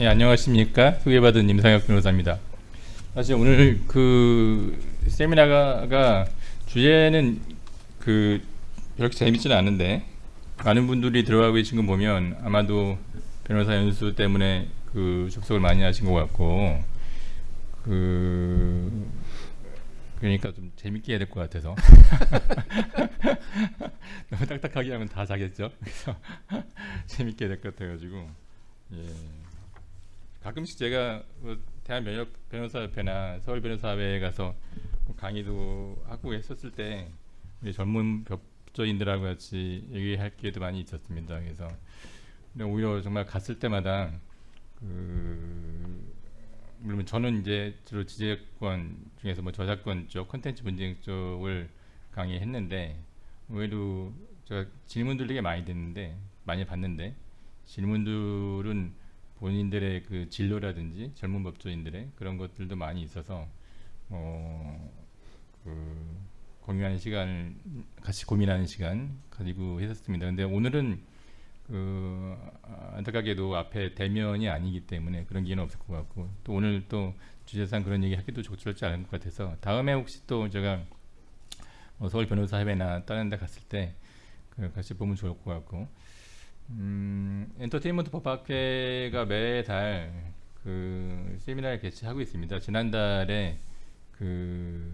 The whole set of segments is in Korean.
예, 안녕하십니까. 소개받은 임상혁 변호사입니다. 사실 오늘 그 세미나가 주제는 그 그렇게 재밌지는 않은데 많은 분들이 들어가고 계신 거 보면 아마도 변호사 연수 때문에 그 접속을 많이 하신 것 같고 그 그러니까 좀 재밌게 해야 될 것 같아서 너무 딱딱하게 하면 다 자겠죠. 그래서 재밌게 해야 될 것 같아가지고 예. 가끔씩 제가 뭐 대한 면역 변호사협회나 서울 변호사회에 가서 뭐 강의도 하고 했었을 때 우리 젊은 법조인들하고 같이 얘기할 기회도 많이 있었습니다. 그래서 오히려 정말 갔을 때마다 그 물론 저는 이제 주로 지재권 중에서 뭐 저작권 쪽, 콘텐츠 분쟁 쪽을 강의했는데 의외로 제가 질문들 되게 많이 듣는데 많이 봤는데 질문들은 본인들의 그 진로라든지 젊은 법조인들의 그런 것들도 많이 있어서 어, 그 공유하는 시간을 같이 고민하는 시간 가지고 했었습니다. 근데 오늘은 그 안타깝게도 앞에 대면이 아니기 때문에 그런 기회는 없을 것 같고 또 오늘 또 주제상 그런 얘기 하기도 적절치 않을 것 같아서 다음에 혹시 또 제가 뭐 서울 변호사협회나 다른 데 갔을 때그 같이 보면 좋을 것 같고 음, 엔터테인먼트 법학회가 매달 그 세미나를 개최하고 있습니다. 지난달에 그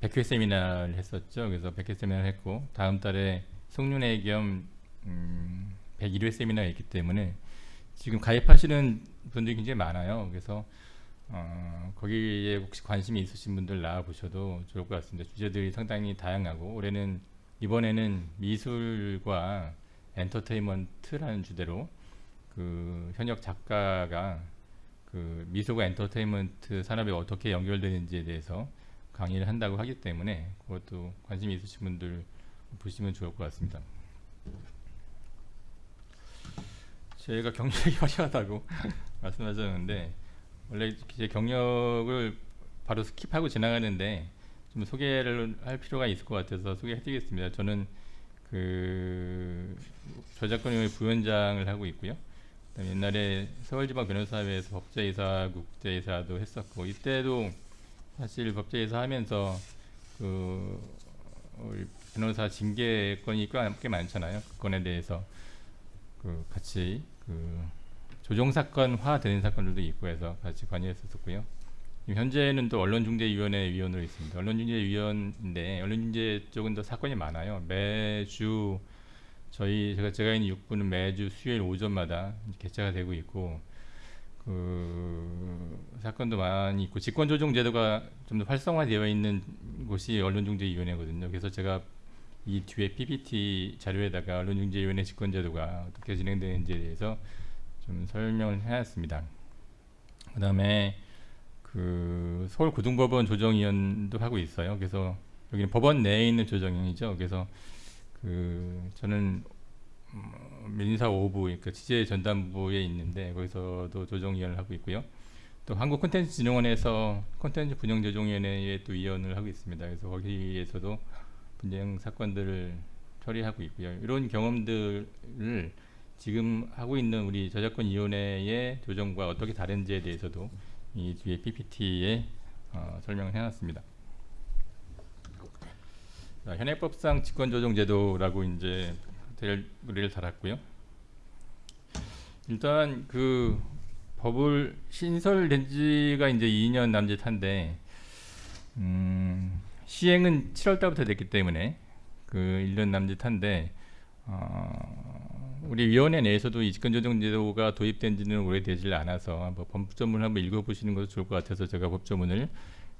100회 세미나를 했었죠. 그래서 100회 세미나를 했고 다음 달에 송년회 겸 음, 101회 세미나가 있기 때문에 지금 가입하시는 분들이 굉장히 많아요. 그래서 어, 거기에 혹시 관심이 있으신 분들 나와 보셔도 좋을 것 같습니다. 주제들이 상당히 다양하고 올해는 이번에는 미술과 엔터테인먼트라는 주제로 그 현역 작가가 그 미술과 엔터테인먼트 산업이 어떻게 연결되는지에 대해서 강의를 한다고 하기 때문에 그것도 관심 이 있으신 분들 보시면 좋을 것 같습니다. 제가 경력이 화려하다고 말씀하셨는데 원래 제 경력을 바로 skip하고 지나가는데 좀 소개를 할 필요가 있을 것 같아서 소개해드리겠습니다. 저는 그 저작권위원회 부위원장을 하고 있고요. 옛날에 서울지방 변호사회에서 법제이사, 국제이사도 했었고 이때도 사실 법제이사 하면서 그 우리 변호사 징계권이 꽤 많잖아요. 그 건에 대해서 그 같이 그 조정 사건화 되는 사건들도 있고 해서 같이 관여했었고요. 현재는 또 언론중재위원회 위원으로 있습니다. 언론중재위원인데 언론중재 쪽은 더 사건이 많아요. 매주 저희 제가 제가 있는 육부는 매주 수요일 오전마다 개최가 되고 있고 그 사건도 많이 있고 직권조정 제도가 좀 더 활성화되어 있는 곳이 언론중재위원회거든요. 그래서 제가 이 뒤에 PPT 자료에다가 언론중재위원회 직권제도가 어떻게 진행되는지에 대해서 좀 설명을 해놨습니다. 그 다음에 그 서울고등법원 조정위원도 하고 있어요. 그래서 여기는 법원 내에 있는 조정위원이죠. 그래서 그 저는 민사 5부 그러니까 취재 전담부에 있는데 거기서도 조정위원을 하고 있고요. 또 한국 콘텐츠 진흥원에서 콘텐츠 분영 조정위원회에 또 위원을 하고 있습니다. 그래서 거기에서도 분쟁 사건들을 처리하고 있고요. 이런 경험들을 지금 하고 있는 우리 저작권위원회의 조정과 어떻게 다른지에 대해서도 이 뒤에 PPT에 어, 설명을 해놨습니다. 자, 현행법상 직권조정제도라고 이제 대를 달았고요. 일단 그 법을 신설된 지가 이제 2년 남짓한데 음, 시행은 7월 달부터 됐기 때문에 그 1년 남짓한데 어, 우리 위원회 내에서도 이 직권조정제도가 도입된 지는 오래되질 않아서 뭐 법조문을 한번 읽어보시는 것도 좋을 것 같아서 제가 법조문을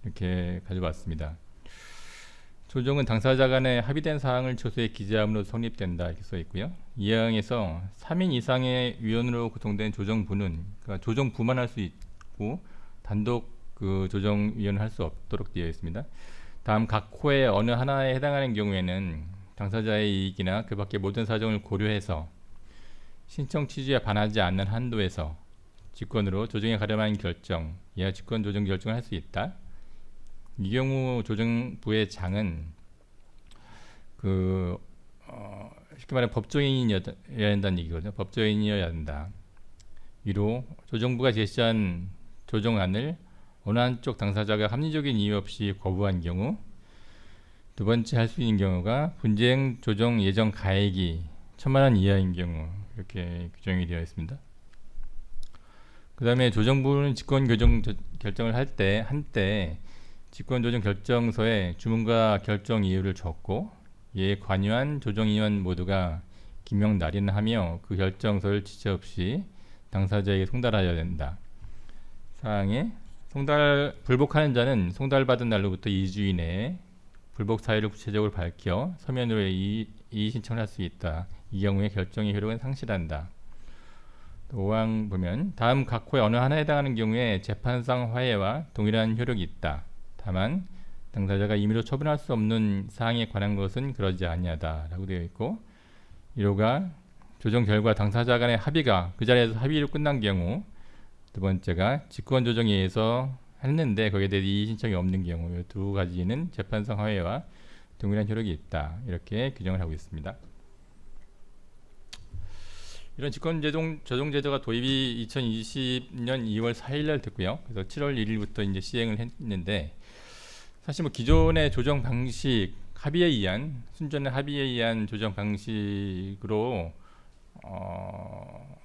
이렇게 가져왔습니다. 조정은 당사자 간에 합의된 사항을 조서에 기재함으로 성립된다 이렇게 써 있고요. 이항에서 3인 이상의 위원으로 구성된 조정부는 그러니까 조정부만 할 수 있고 단독 그 조정위원을 할 수 없도록 되어 있습니다. 다음 각 호의 어느 하나에 해당하는 경우에는 당사자의 이익이나 그 밖의 모든 사정을 고려해서 신청 취지에 반하지 않는 한도에서 직권으로 조정에 가름한 결정, 이하 직권 조정 결정을 할 수 있다. 이 경우 조정부의 장은 그 어, 쉽게 말해 법조인이어야 한다는 얘기거든요. 법조인이어야 한다. 위로 조정부가 제시한 조정안을 어느 한쪽 당사자가 합리적인 이유 없이 거부한 경우 두 번째 할 수 있는 경우가 분쟁 조정 예정 가액이 천만 원 이하인 경우 이렇게 규정이 되어 있습니다. 그 다음에 조정부는 직권 교정 결정을 할 때 한때 직권 조정 결정서에 주문과 결정 이유를 적고 이에 관여한 조정위원 모두가 기명 날인하며 그 결정서를 지체 없이 당사자에게 송달하여야 된다. 사항에 송달 불복하는 자는 송달받은 날로부터 2주 이내에 불복 사유를 구체적으로 밝혀 서면으로 이의 신청을 할 수 있다. 이 경우에 결정의 효력은 상실한다. 5항 보면 다음 각 호의 어느 하나에 해당하는 경우에 재판상 화해와 동일한 효력이 있다. 다만 당사자가 임의로 처분할 수 없는 사항에 관한 것은 그러지 아니하다 라고 되어 있고 1호가 조정 결과 당사자 간의 합의가 그 자리에서 합의로 끝난 경우 두 번째가 직권 조정에 의해서 했는데 거기에 대해 이의 신청이 없는 경우 이두 가지는 재판상 화해와 동일한 효력이 있다 이렇게 규정을 하고 있습니다. 이런 직권 제동 조정 제도가 도입이 2020년 2월 4일 날 됐고요. 그래서 7월 1일부터 이제 시행을 했는데 사실 뭐 기존의 조정 방식 합의에 의한 순전한 합의에 의한 조정 방식으로 어,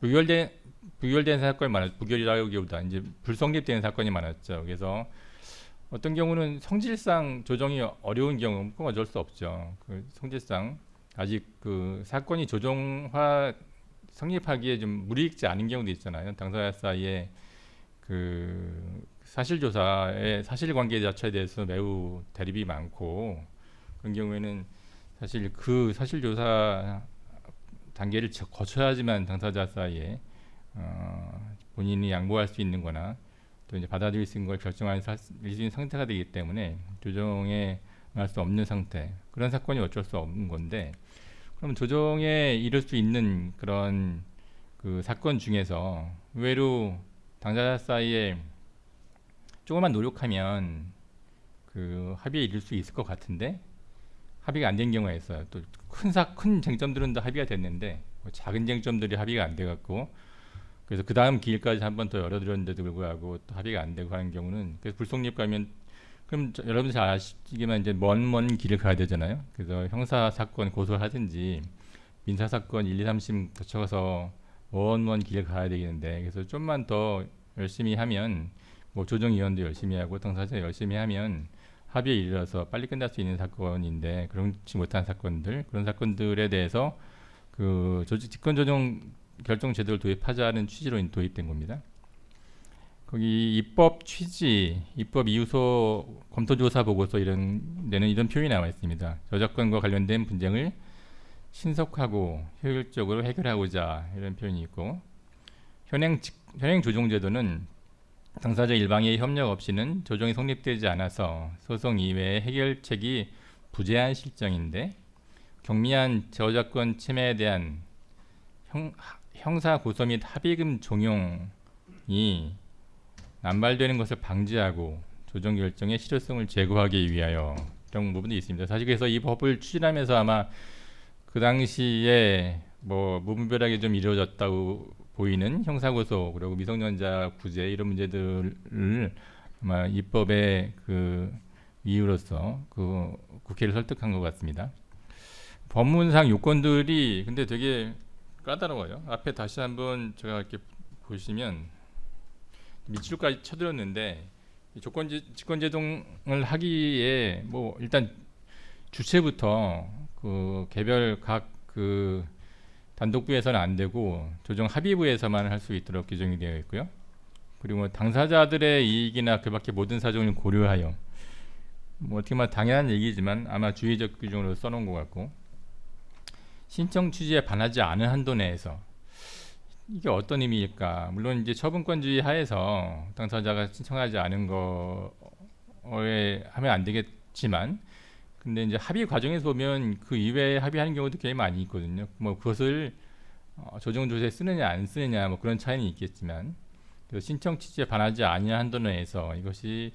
부결된 부결된 사건이 많았 부결이라기보다 이제 불성립된 사건이 많았죠. 그래서 어떤 경우는 성질상 조정이 어려운 경우 꼭 어쩔 수 없죠. 그 성질상 아직 그 사건이 조정화 성립하기에 좀 무리익지 않은 경우도 있잖아요. 당사자 사이에 그 사실조사의 사실관계 자체에 대해서 매우 대립이 많고 그런 경우에는 사실 그 사실조사 단계를 거쳐야지만 당사자 사이에 어, 본인이 양보할 수 있는 거나 또 이제 받아들일 수 있는 걸 결정할 수 있는 상태가 되기 때문에 조정에 할수 없는 상태 그런 사건이 어쩔 수 없는 건데 그럼 조정에 이를 수 있는 그런 그 사건 중에서 의외로 당사자 사이에 조금만 노력하면 그 합의에 이를 수 있을 것 같은데 합의가 안 된 경우가 있어요. 또 큰 사 큰 쟁점들은 다 합의가 됐는데 뭐 작은 쟁점들이 합의가 안 돼 갖고 그래서 그 다음 기일까지 한 번 더 열어드렸는데도 불구하고 또 합의가 안 되고 하는 경우는 그래서 불성립 가면 그럼 저, 여러분 잘 아시지만 이제 먼 먼 길을 가야 되잖아요. 그래서 형사 사건 고소를 하든지 민사 사건 1, 2, 3심 거쳐서 먼 먼 길을 가야 되겠는데 그래서 좀만 더 열심히 하면 뭐 조정위원도 열심히 하고 당사자 열심히 하면 합의에 이르러서 빨리 끝날 수 있는 사건인데 그렇지 못한 사건들 그런 사건들에 대해서 그 조직 직권 조정 결정 제도를 도입하자는 취지로 도입된 겁니다. 거기 입법 취지, 입법 이유서 검토조사 보고서 이런 데는 이런 표현이 나와 있습니다. 저작권과 관련된 분쟁을 신속하고 효율적으로 해결하고자 이런 표현이 있고 현행 현행 조정제도는 당사자 일방의 협력 없이는 조정이 성립되지 않아서 소송 이외의 해결책이 부재한 실정인데 경미한 저작권 침해에 대한 형, 형사 고소 및 합의금 종용이 남발되는 것을 방지하고 조정 결정의 실효성을 제고하기 위하여 이런 부분이 있습니다. 사실 그래서 이 법을 추진하면서 아마 그 당시에 뭐 무분별하게 좀 이루어졌다고 보이는 형사고소 그리고 미성년자 구제 이런 문제들을 아마 입법의 그 이유로서 그 국회를 설득한 것 같습니다. 법문상 요건들이 근데 되게 까다로워요. 앞에 다시 한번 제가 이렇게 보시면 밑줄까지 쳐드렸는데 조건 직권 제동을 하기에 뭐 일단 주체부터 그 개별 각 그 단독부에서는 안 되고 조정 합의부에서만 할 수 있도록 규정이 되어 있고요. 그리고 당사자들의 이익이나 그밖에 모든 사정을 고려하여 뭐 어떻게 말 당연한 얘기지만 아마 주의적 규정으로 써놓은 것 같고 신청 취지에 반하지 않은 한도 내에서 이게 어떤 의미일까? 물론 이제 처분권주의 하에서 당사자가 신청하지 않은 거에 하면 안 되겠지만, 근데 이제 합의 과정에서 보면 그 이외에 합의하는 경우도 굉장히 많이 있거든요. 뭐 그것을 어, 조정 조세에 쓰느냐 안 쓰느냐 뭐 그런 차이는 있겠지만, 신청 취지에 반하지 아니한 한도 내에서 이것이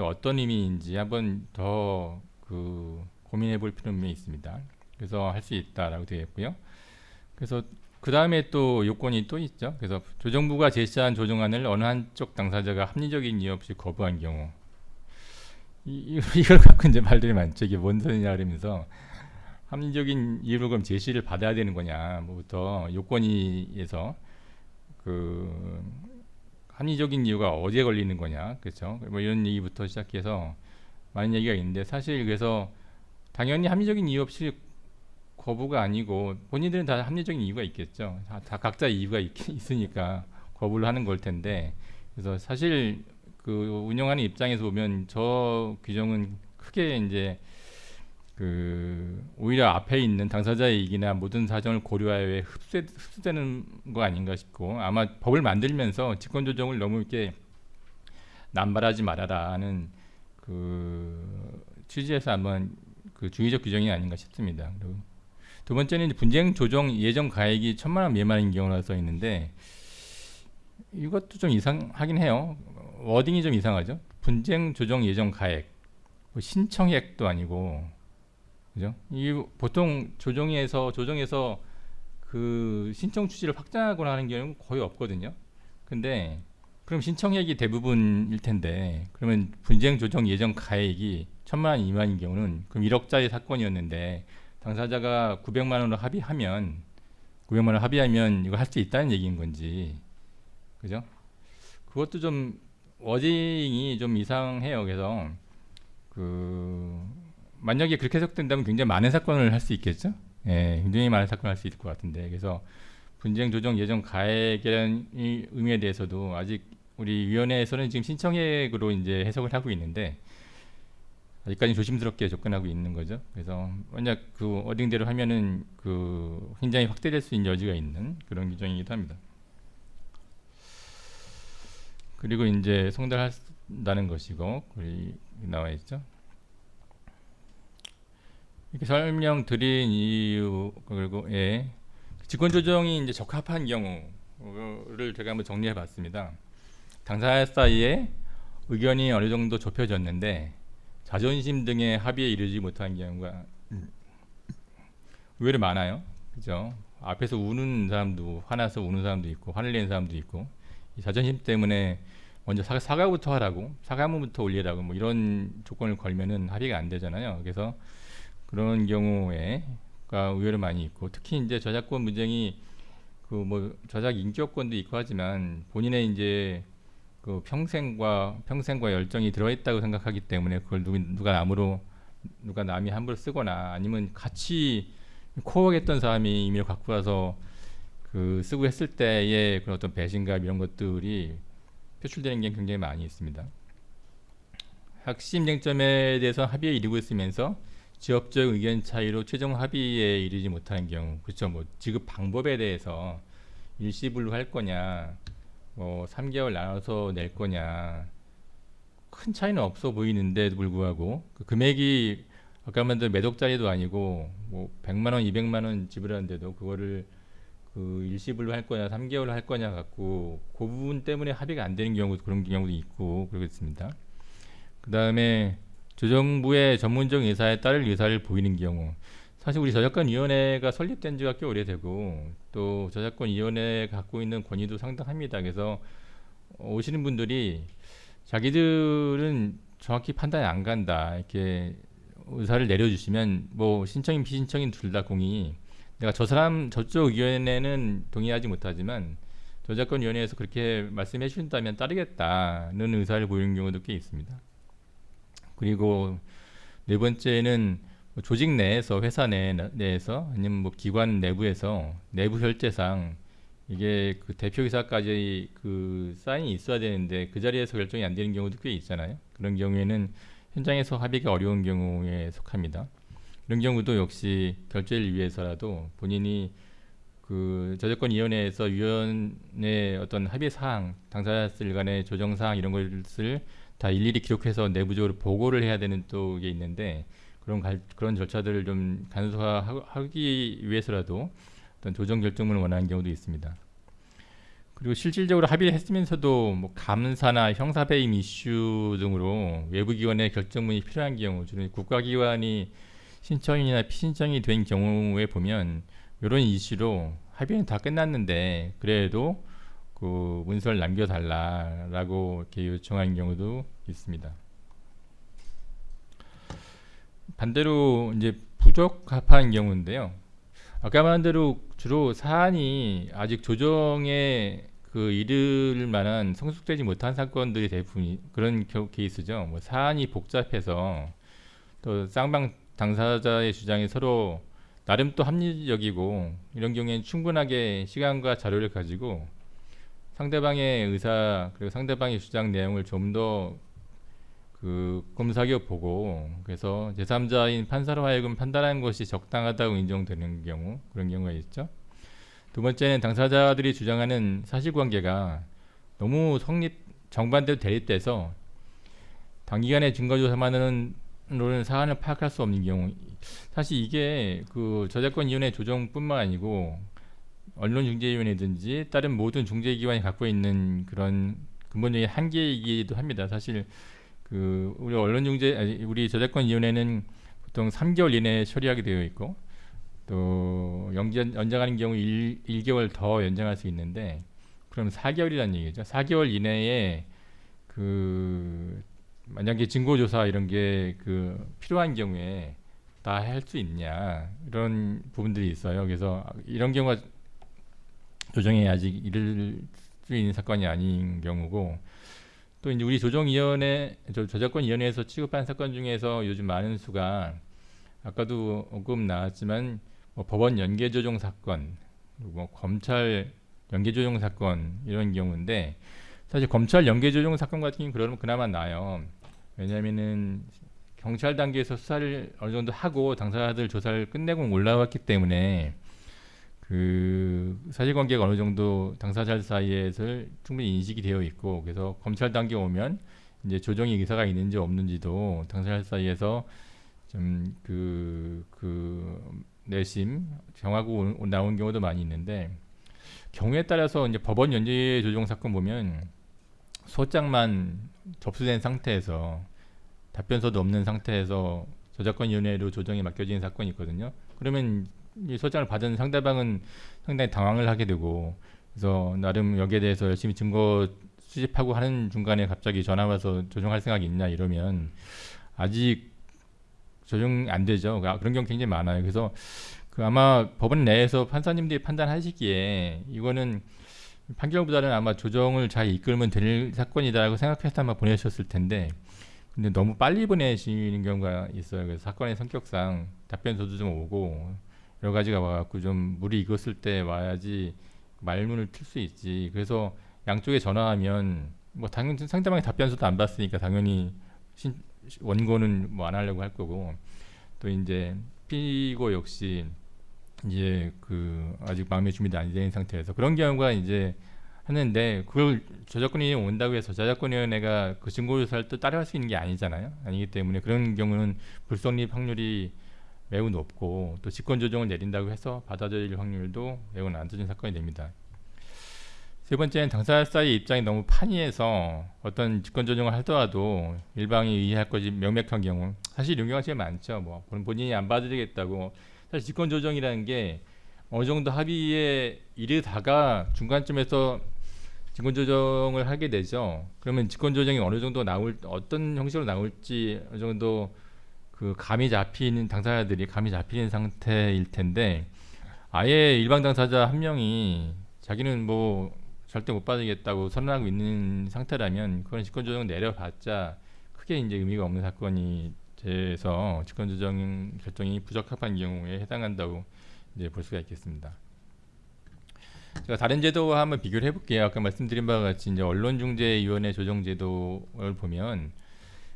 어떤 의미인지 한번 더 그 고민해 볼 필요는 있습니다. 그래서 할 수 있다라고 되어 있고요. 그래서 그 다음에 또 요건이 또 있죠. 그래서 조정부가 제시한 조정안을 어느 한쪽 당사자가 합리적인 이유 없이 거부한 경우 이, 이- 이걸 갖고 이제 말들이 많죠. 이게 뭔 소리냐 그러면서 합리적인 이유를 그럼 제시를 받아야 되는 거냐 뭐부터 요건이에서 그 합리적인 이유가 어디에 걸리는 거냐 그렇죠. 뭐 이런 얘기부터 시작해서 많은 얘기가 있는데 사실 그래서 당연히 합리적인 이유 없이 거부가 아니고 본인들은 다 합리적인 이유가 있겠죠. 다, 다 각자 이유가 있, 있으니까 거부를 하는 걸 텐데 그래서 사실 그 운영하는 입장에서 보면 저 규정은 크게 이제 그 오히려 앞에 있는 당사자의 이익이나 모든 사정을 고려하여 흡수, 흡수되는 거 아닌가 싶고 아마 법을 만들면서 직권 조정을 너무 이렇게 남발하지 말아라 하는 그 취지에서 한번 그 주의적 규정이 아닌가 싶습니다. 그리고 두 번째는 분쟁 조정 예정 가액이 천만 원 미만인 경우라 써 있는데 이것도 좀 이상하긴 해요. 워딩이 좀 이상하죠. 분쟁 조정 예정 가액 뭐 신청액도 아니고 그죠? 이 보통 조정에서 조정에서 그 신청 취지를 확장하거나 하는 경우는 거의 없거든요. 근데 그럼 신청액이 대부분일 텐데 그러면 분쟁 조정 예정 가액이 천만 원 미만인 경우는 그럼 1억짜리 사건이었는데 당사자가 900만 원으로 합의하면 900만 원 합의하면 이거 할 수 있다는 얘기인 건지 그죠? 그것도 좀 워딩이 좀 이상해요. 그래서 그 만약에 그렇게 해석된다면 굉장히 많은 사건을 할 수 있겠죠? 예, 굉장히 많은 사건을 할 수 있을 것 같은데 그래서 분쟁 조정 예정 이 의미에 대해서도 아직 우리 위원회에서는 지금 신청액으로 이제 해석을 하고 있는데 아직까지 조심스럽게 접근하고 있는 거죠. 그래서 만약 그 어딩대로 하면은 그 굉장히 확대될 수 있는 여지가 있는 그런 규정이기도 합니다. 그리고 이제 송달한다는 것이고 우리 나와 있죠. 이렇게 설명드린 이유 그리고 예 직권 조정이 이제 적합한 경우를 제가 한번 정리해 봤습니다. 당사자 사이에 의견이 어느 정도 좁혀졌는데 자존심 등의 합의에 이르지 못한 경우가 의외로 많아요. 그죠? 앞에서 우는 사람도 화나서 우는 사람도 있고 화를 내는 사람도 있고 이 자존심 때문에 먼저 사과, 사과부터 하라고 사과문부터 올리라고 뭐 이런 조건을 걸면은 합의가 안 되잖아요. 그래서 그런 경우에가 의외로 많이 있고 특히 이제 저작권 분쟁이 그 뭐 저작 인격권도 있고 하지만 본인의 이제 그 평생과 평생과 열정이 들어있다고 생각하기 때문에 그걸 누구, 누가 남으로 누가 남이 함부로 쓰거나 아니면 같이 코어했던 사람이 임의로 갖고 와서 그 쓰고 했을 때의 그런 어떤 배신감 이런 것들이 표출되는 게 굉장히 많이 있습니다. 핵심 쟁점에 대해서 합의에 이르고 있으면서 지역적 의견 차이로 최종 합의에 이르지 못하는 경우, 그렇죠. 뭐 지급 방법에 대해서 일시불로 할 거냐, 뭐 3개월 나눠서 낼 거냐, 큰 차이는 없어 보이는데도 불구하고 그 금액이 아까 말한 매독자리도 아니고 뭐 100만 원, 200만 원 지불하는데도 그거를 그 일시불로 할 거냐, 3개월 할 거냐 갖고 그 부분 때문에 합의가 안 되는 경우도 그런 경우도 있고 그렇습니다. 그 다음에 조정부의 전문적 의사에 따를 의사를 보이는 경우 사실 우리 저작권위원회가 설립된 지가 꽤 오래되고 또 저작권위원회가 갖고 있는 권위도 상당합니다. 그래서 오시는 분들이 자기들은 정확히 판단이 안 간다 이렇게 의사를 내려주시면 뭐 신청인 비신청인 둘 다 공이 내가 저 사람 저쪽 위원회는 동의하지 못하지만 저작권위원회에서 그렇게 말씀해 주신다면 따르겠다는 의사를 보이는 경우도 꽤 있습니다. 그리고 네 번째는 뭐 조직 내에서 회사 내, 내에서 아니면 뭐 기관 내부에서 내부 결제상 이게 그 대표이사까지 그 사인이 있어야 되는데 그 자리에서 결정이 안 되는 경우도 꽤 있잖아요. 그런 경우에는 현장에서 합의가 어려운 경우에 속합니다. 이런 경우도 역시 결제를 위해서라도 본인이 그 저작권위원회에서 위원회 어떤 합의 사항, 당사자들 간의 조정 사항 이런 것을 다 일일이 기록해서 내부적으로 보고를 해야 되는 또 게 있는데 그런 갈, 그런 절차들을 좀 간소화하기 위해서라도 어떤 조정 결정문을 원하는 경우도 있습니다. 그리고 실질적으로 합의를 했으면서도 뭐 감사나 형사 배임 이슈 등으로 외부 기관의 결정문이 필요한 경우 주로 국가기관이 신청이나 피신청이 된 경우에 보면 이런 이슈로 합의는 다 끝났는데 그래도 그 문서를 남겨달라라고 이렇게 요청한 경우도 있습니다. 반대로 이제 부적합한 경우인데요. 아까 말한 대로 주로 사안이 아직 조정에 그 이를 만한 성숙되지 못한 사건들이 대부분 그런 케이스죠. 뭐 사안이 복잡해서 또 쌍방 당사자의 주장이 서로 나름 또 합리적이고 이런 경우에는 충분하게 시간과 자료를 가지고 상대방의 의사 그리고 상대방의 주장 내용을 좀더 그 검사겨 보고 그래서 제3자인 판사로 하여금 판단하는 것이 적당하다고 인정되는 경우 그런 경우가 있죠. 두 번째는 당사자들이 주장하는 사실관계가 너무 성립 정반대로 대립돼서 단기간에 증거조사만으로는 사안을 파악할 수 없는 경우 사실 이게 그 저작권위원회 조정뿐만 아니고 언론중재위원회든지 다른 모든 중재기관이 갖고 있는 그런 근본적인 한계이기도 합니다. 사실 그 우리 언론중재 우리 저작권위원회는 보통 3개월 이내에 처리하게 되어 있고 또 연장, 연장하는 경우 1, 1개월 더 연장할 수 있는데 그럼 4개월이라는 얘기죠. 4개월 이내에 그 만약에 증거조사 이런 게 그 필요한 경우에 다 할 수 있냐 이런 부분들이 있어요. 그래서 이런 경우가 조정에 아직 이를 수 있는 사건이 아닌 경우고 또 이제 우리 조정위원회 저작권위원회에서 취급한 사건 중에서 요즘 많은 수가 아까도 언급 나왔지만 뭐 법원 연계조정 사건, 뭐 검찰 연계조정 사건 이런 경우인데 사실 검찰 연계조정 사건 같은 경우는 그러면 그나마 나요. 왜냐하면은 경찰 단계에서 수사를 어느 정도 하고 당사자들 조사를 끝내고 올라왔기 때문에 그 사실관계가 어느 정도 당사자 사이에서 충분히 인식이 되어 있고 그래서 검찰 단계 오면 이제 조정의 의사가 있는지 없는지도 당사자 사이에서 좀 그 그 내심 정하고 오, 나온 경우도 많이 있는데 경우에 따라서 이제 법원 연재 조정 사건 보면 소장만 접수된 상태에서 답변서도 없는 상태에서 저작권위원회로 조정이 맡겨진 사건이 있거든요. 그러면 이 소장을 받은 상대방은 상당히 당황을 하게 되고 그래서 나름 여기에 대해서 열심히 증거 수집하고 하는 중간에 갑자기 전화 와서 조정할 생각이 있냐 이러면 아직 조정 안 되죠. 아, 그런 경우 굉장히 많아요. 그래서 그 아마 법원 내에서 판사님들이 판단하시기에 이거는 판결보다는 아마 조정을 잘 이끌면 될 사건이다라고 생각해서 아마 보내셨을 텐데 근데 너무 빨리 보내시는 경우가 있어요. 그래서 사건의 성격상 답변서도 좀 오고 여러 가지가 와갖고 좀 물이 익었을 때 와야지 말문을 틀 수 있지. 그래서 양쪽에 전화하면 뭐 당연히 상대방이 답변서도 안 받으니까 당연히 신, 원고는 뭐 안 하려고 할 거고 또 이제 피고 역시 이제 그 아직 마음의 준비도 안 된 상태에서 그런 경우가 이제 하는데 그걸 저작권이 온다고 해서 저작권위원회가 그 증거조사를 또 따라할 수 있는 게 아니잖아요. 아니기 때문에 그런 경우는 불성립 확률이 매우 높고 또 직권 조정을 내린다고 해서 받아들일 확률도 매우 낮은 사건이 됩니다. 세 번째는 당사자의 입장이 너무 판이해서 어떤 직권 조정을 하더라도 일방이 이해할 것이 명백한 경우 사실 이런 경우가 제일 많죠. 뭐 본인이 안 받아들이겠다고 사실 직권 조정이라는 게 어느 정도 합의에 이르다가 중간쯤에서 직권 조정을 하게 되죠. 그러면 직권 조정이 어느 정도 나올 어떤 형식으로 나올지 어느 정도 그 감이 잡히는 당사자들이 감이 잡히는 상태일 텐데 아예 일방 당사자 한 명이 자기는 뭐 절대 못 받으겠다고 선언하고 있는 상태라면 그건 직권조정 내려봤자 크게 이제 의미가 없는 사건이 돼서 직권조정 결정이 부적합한 경우에 해당한다고 이제 볼 수가 있겠습니다. 제가 다른 제도와 한번 비교를 해볼게요. 아까 말씀드린 바와 같이 이제 언론중재위원회 조정제도를 보면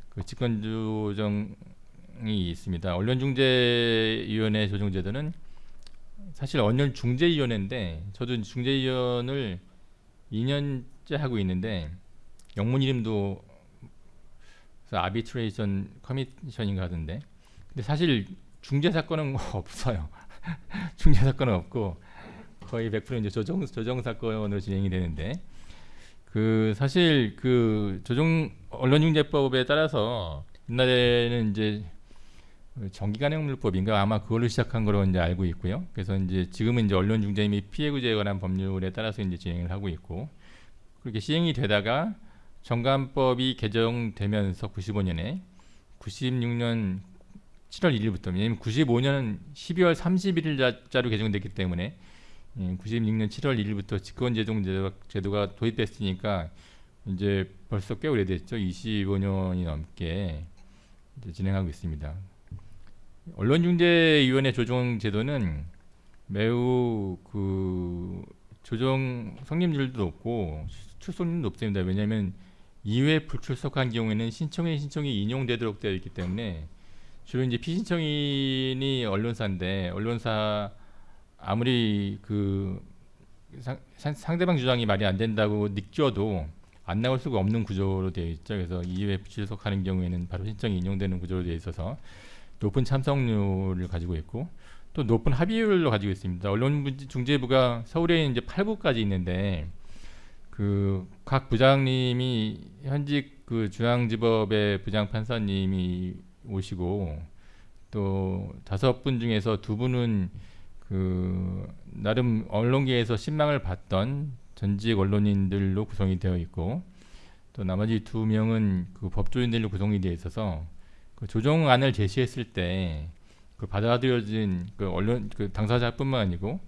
그 직권조정 이 있습니다. 언론중재위원회 조정제도는 사실 언론중재위원회인데 저도 중재위원을 2년째 하고 있는데 영문 이름도 아비트레이션 커미션인가 하던데 근데 사실 중재 사건은 없어요. 중재 사건은 없고 거의 100% 이제 조정 조정 사건으로 진행이 되는데 그 사실 그 조정 언론중재법에 따라서 옛날에는 이제 그 정기간행물법인가 아마 그걸로 시작한 거로 이제 알고 있고요. 그래서 이제 지금은 이제 언론중재 및 피해구제에 관한 법률에 따라서 이제 진행을 하고 있고 그렇게 시행이 되다가 정관법이 개정되면서 95년에 96년 7월 1일부터 왜냐면 95년은 12월 31일자로 개정됐기 때문에 96년 7월 1일부터 직권제동 제도가, 제도가 도입됐으니까 이제 벌써 꽤 오래됐죠. 25년이 넘게 진행하고 있습니다. 언론중재위원회 조정 제도는 매우 그 조정 성립률도 높고 출석률도 높습니다. 왜냐하면 2회 불출석한 경우에는 신청인 신청이 인용되도록 되어 있기 때문에 주로 이제 피신청인이 언론사인데 언론사 아무리 그 상, 상대방 주장이 말이 안 된다고 느껴도 안 나올 수가 없는 구조로 되어 있죠. 그래서 2회 불출석하는 경우에는 바로 신청이 인용되는 구조로 되어 있어서 높은 참석률을 가지고 있고 또 높은 합의율로 가지고 있습니다. 언론중재부가 서울에 이제 8부까지 있는데 그 각 부장님이 현직 그 중앙지법의 부장 판사님이 오시고 또 다섯 분 중에서 두 분은 그 나름 언론계에서 신망을 받던 전직 언론인들로 구성이 되어 있고 또 나머지 두 명은 그 법조인들로 구성이 되어 있어서 그 조정안을 제시했을 때 그 받아들여진 그 언론 그 당사자뿐만 아니고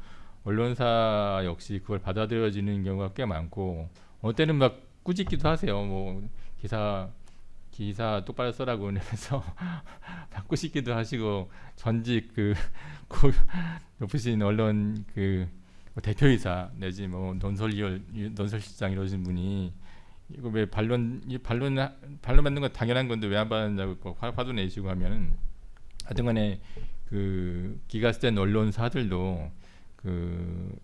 언론사 역시 그걸 받아들여지는 경우가 꽤 많고 어느 때는 막 꾸짖기도 하세요. 뭐 기사 기사 똑바로 써라고 그래서 꾸짖기도 하시고 전직 그 높으신 언론 그 대표이사 내지 뭐 논설위원 논설실장 이러신 분이 이거 왜 반론 이 반론 반론 받는 건 당연한 건데 왜 안 받느냐고 화, 화도 내시고 하면은 하여튼간에 그 기가스된 언론사들도 그,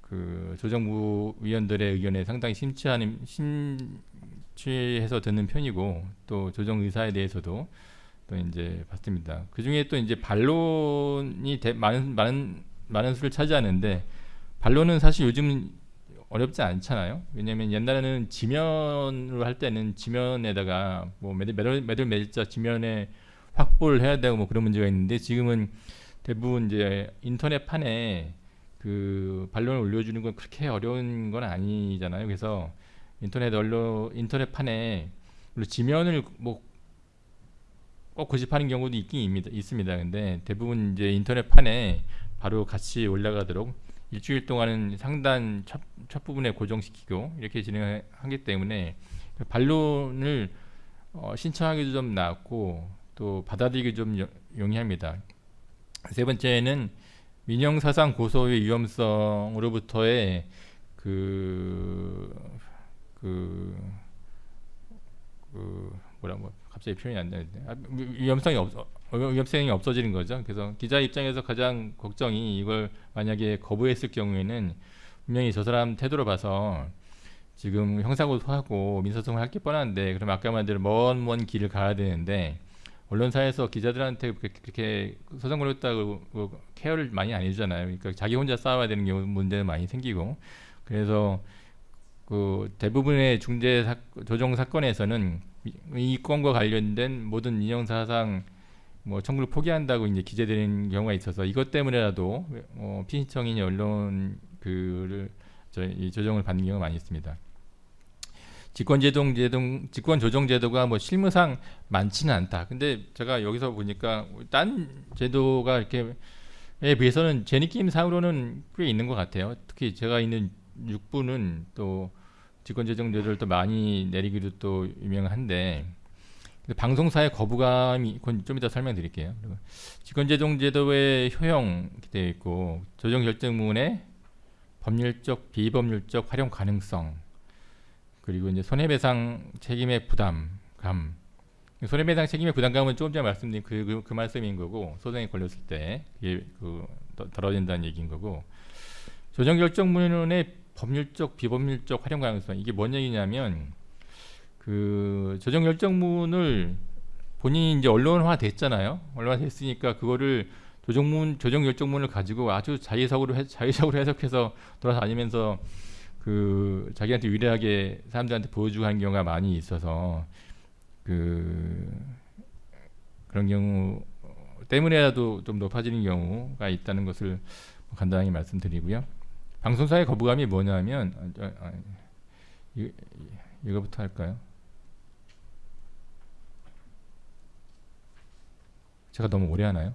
그 조정부 위원들의 의견에 상당히 심취하는 심취해서 듣는 편이고 또 조정 의사에 대해서도 또 이제 봤습니다. 그 중에 또 이제 반론이 대, 많은 많은 많은 수를 차지하는데 반론은 사실 요즘 어렵지 않잖아요. 왜냐하면 옛날에는 지면으로 할 때는 지면에다가 뭐 매들 매들 매들 매자 지면에 확보를 해야 되고 뭐 그런 문제가 있는데 지금은 대부분 이제 인터넷판에 그 반론을 올려주는 건 그렇게 어려운 건 아니잖아요. 그래서 인터넷 언론 인터넷판에 지면을 뭐 꼭 고집하는 경우도 있긴 있습니다. 근데 대부분 이제 인터넷판에 바로 같이 올라가도록 일주일 동안은 상단 첫, 첫 부분에 고정시키고 이렇게 진행하기 때문에 반론을 어, 신청하기도 좀 나았고 또 받아들이기 좀 용이합니다. 세 번째는 민영사상 고소의 위험성으로부터의 그, 그, 그 뭐라 뭐 갑자기 표현이 안 되는데 아, 위험성이 없 위험성이 없어지는 거죠. 그래서 기자 입장에서 가장 걱정이 이걸 만약에 거부했을 경우에는 분명히 저 사람 태도로 봐서 지금 형사고소하고 민사소송을 할 게 뻔한데 그럼 아까 말대로 먼 먼 길을 가야 되는데 언론사에서 기자들한테 그렇게 소송 걸렸다고 케어를 많이 안 해주잖아요. 그러니까 자기 혼자 싸워야 되는 경우 문제는 많이 생기고 그래서 그 대부분의 중재 사, 조정 사건에서는 이 건과 관련된 모든 인형사상 뭐 청구를 포기한다고 이제 기재되는 경우가 있어서 이것 때문에라도 어, 피신청인 언론 그를 저 이 조정을 받는 경우가 많이 있습니다. 직권제동 제동 직권 조정 제도가 뭐 실무상 많지는 않다. 근데 제가 여기서 보니까 딴 제도가 이렇게 에 비해서는 제 느낌 상으로는 꽤 있는 것 같아요. 특히 제가 있는 6부는 또 직권제정 제도를 또 많이 내리기도 또 유명한데 방송사의 거부감이 그건 좀 이따 설명드릴게요. 직권제정 제도의 효용 되어 있고 조정 결정문의 법률적 비법률적 활용 가능성 그리고 이제 손해배상 책임의 부담감 손해배상 책임의 부담감은 조금 전에 말씀드린 그, 그, 그 말씀인 거고 소송이 걸렸을 때 이게 그 덜어진다는 얘기인 거고 조정결정문의 법률적 비법률적 활용 가능성 이게 뭔 얘기냐면 그 조정결정문을 본인이 이제 언론화 됐잖아요 언론화 됐으니까 그거를 조정문 조정결정문을 가지고 아주 자의적으로 해, 자의적으로 해석해서 돌아다니면서 그 자기한테 유리하게 사람들한테 보여주고 하는 경우가 많이 있어서 그 그런 경우 때문에라도 좀 높아지는 경우가 있다는 것을 간단하게 말씀드리고요. 방송사의 거부감이 뭐냐면 아, 아, 이, 이거부터 할까요? 제가 너무 오래 하나요?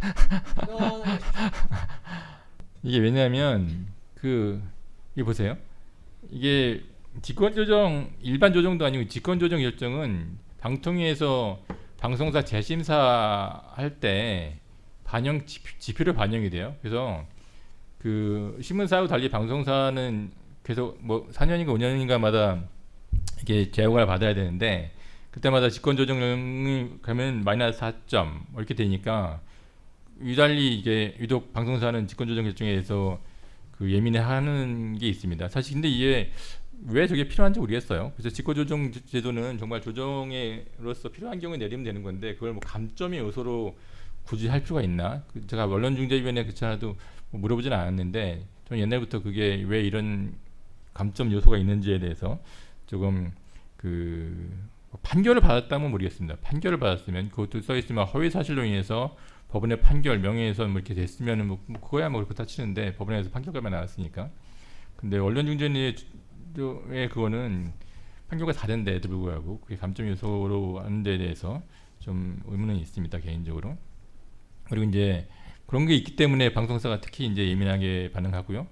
이게 왜냐하면 그 이게 보세요. 이게 직권 조정 일반 조정도 아니고 직권 조정 결정은 방통위에서 방송사 재심사 할 때 반영 지표, 로 반영이 돼요. 그래서 그 신문사하고 달리 방송사는 계속 뭐 4년인가 5년인가마다 이게 재허가를 받아야 되는데 그때마다 직권 조정이 가면 마이너스 4점 뭐 이렇게 되니까 유달리 이게 유독 방송사는 직권 조정 결정에 대해서 그 예민해하는 게 있습니다. 사실 근데 이게 왜 저게 필요한지 모르겠어요. 그래서 직권조정 제도는 정말 조정에로서 필요한 경우에 내리면 되는 건데 그걸 뭐 감점의 요소로 굳이 할 필요가 있나? 그 제가 언론중재위원회 그차도 뭐 물어보지는 않았는데 저는 옛날부터 그게 왜 이런 감점 요소가 있는지에 대해서 조금 그 판결을 받았다면 모르겠습니다. 판결을 받았으면 그것도 써 있으면 허위 사실로 인해서 법원의 판결 명예훼손 뭐 이렇게 됐으면은 뭐 그거야 뭐 그렇다 치는데 법원에서 판결까지 나왔으니까. 근데 언론중재위의 그거는 판결과 다른데도 불구하고 그게 감점 요소로 하는 데 대해서 좀 의문은 있습니다 개인적으로. 그리고 이제 그런 게 있기 때문에 방송사가 특히 이제 예민하게 반응하고요.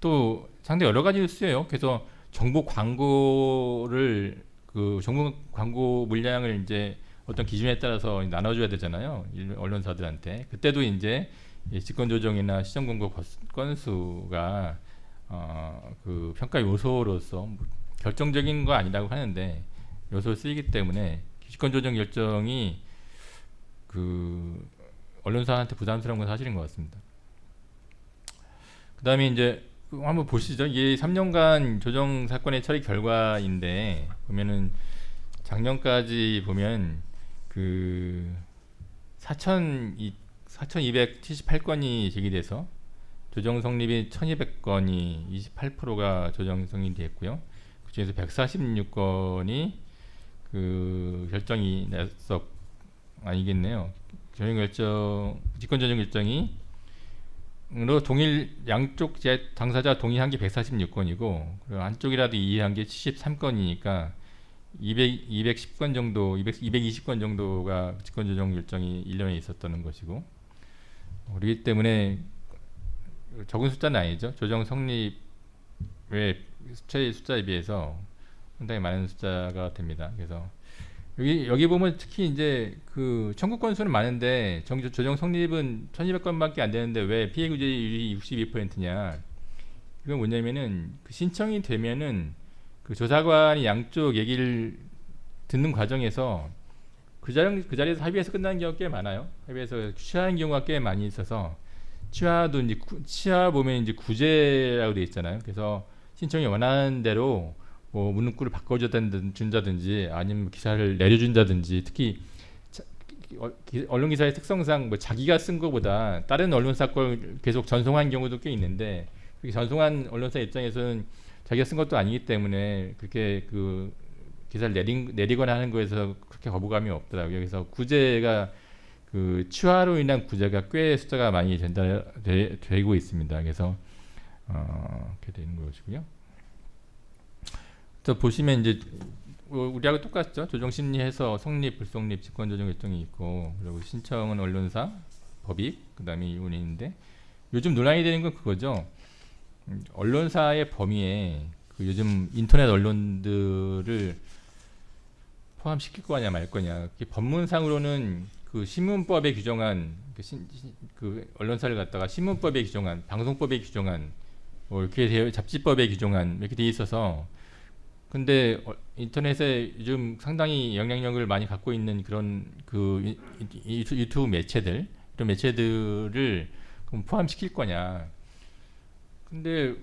또 상당히 여러 가지 뉴스예요. 그래서 정보 광고를 그 정보 광고 물량을 이제 어떤 기준에 따라서 나눠줘야 되잖아요. 언론사들한테. 그때도 이제 직권 조정이나 시정 광고 건수가 어, 그 평가 요소로서 뭐 결정적인 거 아니라고 하는데 요소를 쓰이기 때문에 기득권 조정 결정이 그 언론사한테 부담스러운 건 사실인 것 같습니다. 그 다음에 이제 한번 보시죠. 이게 3년간 조정 사건의 처리 결과인데 보면은 작년까지 보면 그 4,278건이 제기돼서 조정 성립이 1200건이 28%가 조정 성립이 됐고요. 그 중에서 146건이 그 결정이 났어 아니겠네요. 조정 결정 직권 조정 결정이 로 동일 양쪽 제 당사자 동의한 게 146건이고 그리고 한쪽이라도 이해한 게 73건이니까 200 210건 정도 200, 220건 정도가 직권 조정 결정이 1년에 있었다는 것이고 그렇기 때문에 적은 숫자는 아니죠. 조정 성립의 숫자의 숫자에 비해서 상당히 많은 숫자가 됩니다. 그래서 여기 여기 보면 특히 이제 그 청구 건수는 많은데 정, 조정 성립은 1,200건밖에 안 되는데 왜 피해 구제율이 62%냐? 이건 뭐냐면은 그 신청이 되면은 그 조사관이 양쪽 얘기를 듣는 과정에서 그, 자리, 그 자리에서 합의해서 끝나는 경우가 꽤 많아요. 합의해서 취하는 경우가 꽤 많이 있어서 치아도 이제 구, 치아 보면 이제 구제라고 돼 있잖아요. 그래서 신청이 원하는 대로 뭐 문구를 바꿔준다든지 아니면 기사를 내려준다든지 특히 어, 언론 기사의 특성상 뭐 자기가 쓴 것보다 다른 언론사 걸 계속 전송한 경우도 꽤 있는데 전송한 언론사 입장에서는 자기가 쓴 것도 아니기 때문에 그렇게 그 기사를 내린, 내리거나 하는 거에서 그렇게 거부감이 없더라고요. 그래서 구제가 그 치화로 인한 구제가 꽤 숫자가 많이 된다 되, 고 있습니다. 그래서 어, 이렇게 되는 것이고요. 또 보시면 이제 뭐 우리하고 똑같죠. 조정 심리해서 성립, 불성립, 직권 조정 결정이 있고 그리고 신청은 언론사, 법익, 그 다음에 이혼인데 요즘 논란이 되는 건 그거죠. 언론사의 범위에 그 요즘 인터넷 언론들을 포함시킬 거냐 말 거냐. 법문상으로는 그 신문법에 규정한 그, 신, 그 언론사를 갖다가 신문법에 규정한 방송법에 규정한 뭐 이렇게 되어 잡지법에 규정한 이렇게 돼 있어서 근데 어, 인터넷에 요즘 상당히 영향력을 많이 갖고 있는 그런 그 유튜브 매체들 이런 매체들을 그럼 포함시킬 거냐 근데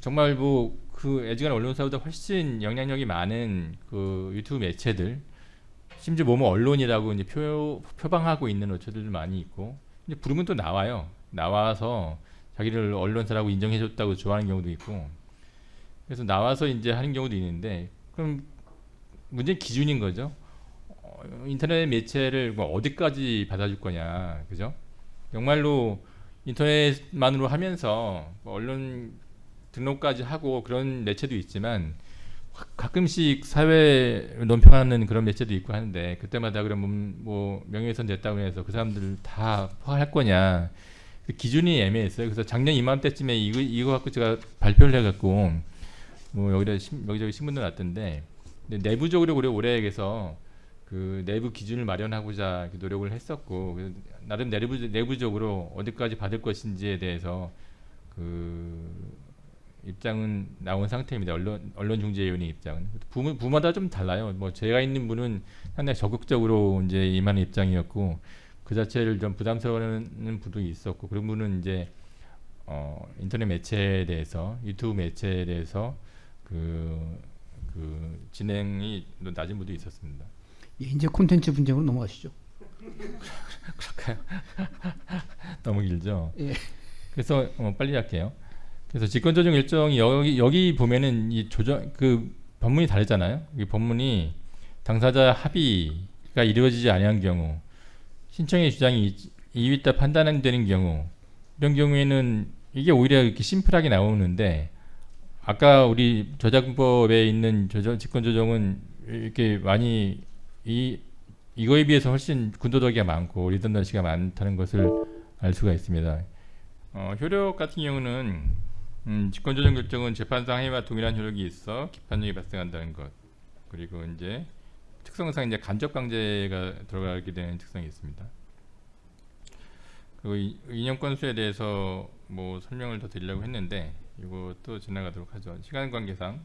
정말 뭐 그 애지간 언론사보다 훨씬 영향력이 많은 그 유튜브 매체들 심지어 뭐뭐 언론이라고 이제 표, 표방하고 있는 업체들도 많이 있고 이제 부르면 또 나와요. 나와서 자기를 언론사라고 인정해줬다고 좋아하는 경우도 있고 그래서 나와서 이제 하는 경우도 있는데 그럼 문제는 기준인 거죠. 어, 인터넷 매체를 뭐 어디까지 받아줄 거냐, 그죠? 정말로 인터넷만으로 하면서 뭐 언론 등록까지 하고 그런 매체도 있지만 가- 가끔씩 사회 논평하는 그런 매체도 있고 하는데 그때마다 그러면 뭐 명예훼손 됐다고 해서 그 사람들 다 포괄할 거냐 그 기준이 애매했어요. 그래서 작년 이맘때쯤에 이거 이거 갖고 제가 발표를 해갖고 뭐 여기다 신- 여기저기 신문도 근데 내부적으로 우리 올해에서 그 내부 기준을 마련하고자 노력을 했었고 나름 내부 내부적으로 어디까지 받을 것인지에 대해서 그 입장은 나온 상태입니다. 언론 언론 중재위원회 입장은 부, 부마다 좀 달라요. 뭐 제가 있는 분은 상당히 적극적으로 이제 임하는 입장이었고 그 자체를 좀 부담스러워하는 분도 있었고 그런 분은 이제 어, 인터넷 매체에 대해서 유튜브 매체에 대해서 그, 그 진행이 좀 낮은 분도 있었습니다. 예, 이제 콘텐츠 분쟁으로 넘어가시죠. 그럴까요? 너무 길죠. 예. 그래서 어, 빨리 할게요. 그래서 직권 조정 일정이 여기 여기 보면은 이 조정 그 법문이 다르잖아요. 이 법문이 당사자 합의가 이루어지지 아니한 경우 신청의 주장이 이- 이유 있다 판단되는 경우 이런 경우에는 이게 오히려 이렇게 심플하게 나오는데 아까 우리 저작법에 있는 조정 직권 조정은 이렇게 많이 이 이거에 비해서 훨씬 군도덕이가 많고 리던던시가 많다는 것을 알 수가 있습니다. 어, 효력 같은 경우는 음, 직권조정 결정은 재판상 행위와 동일한 효력이 있어 기판력이 발생한다는 것 그리고 이제 특성상 이제 간접 강제가 들어가게 되는 특성이 있습니다. 그리고 이- 이념 건수에 대해서 뭐 설명을 더 드리려고 했는데 이것도 지나가도록 하죠. 시간 관계상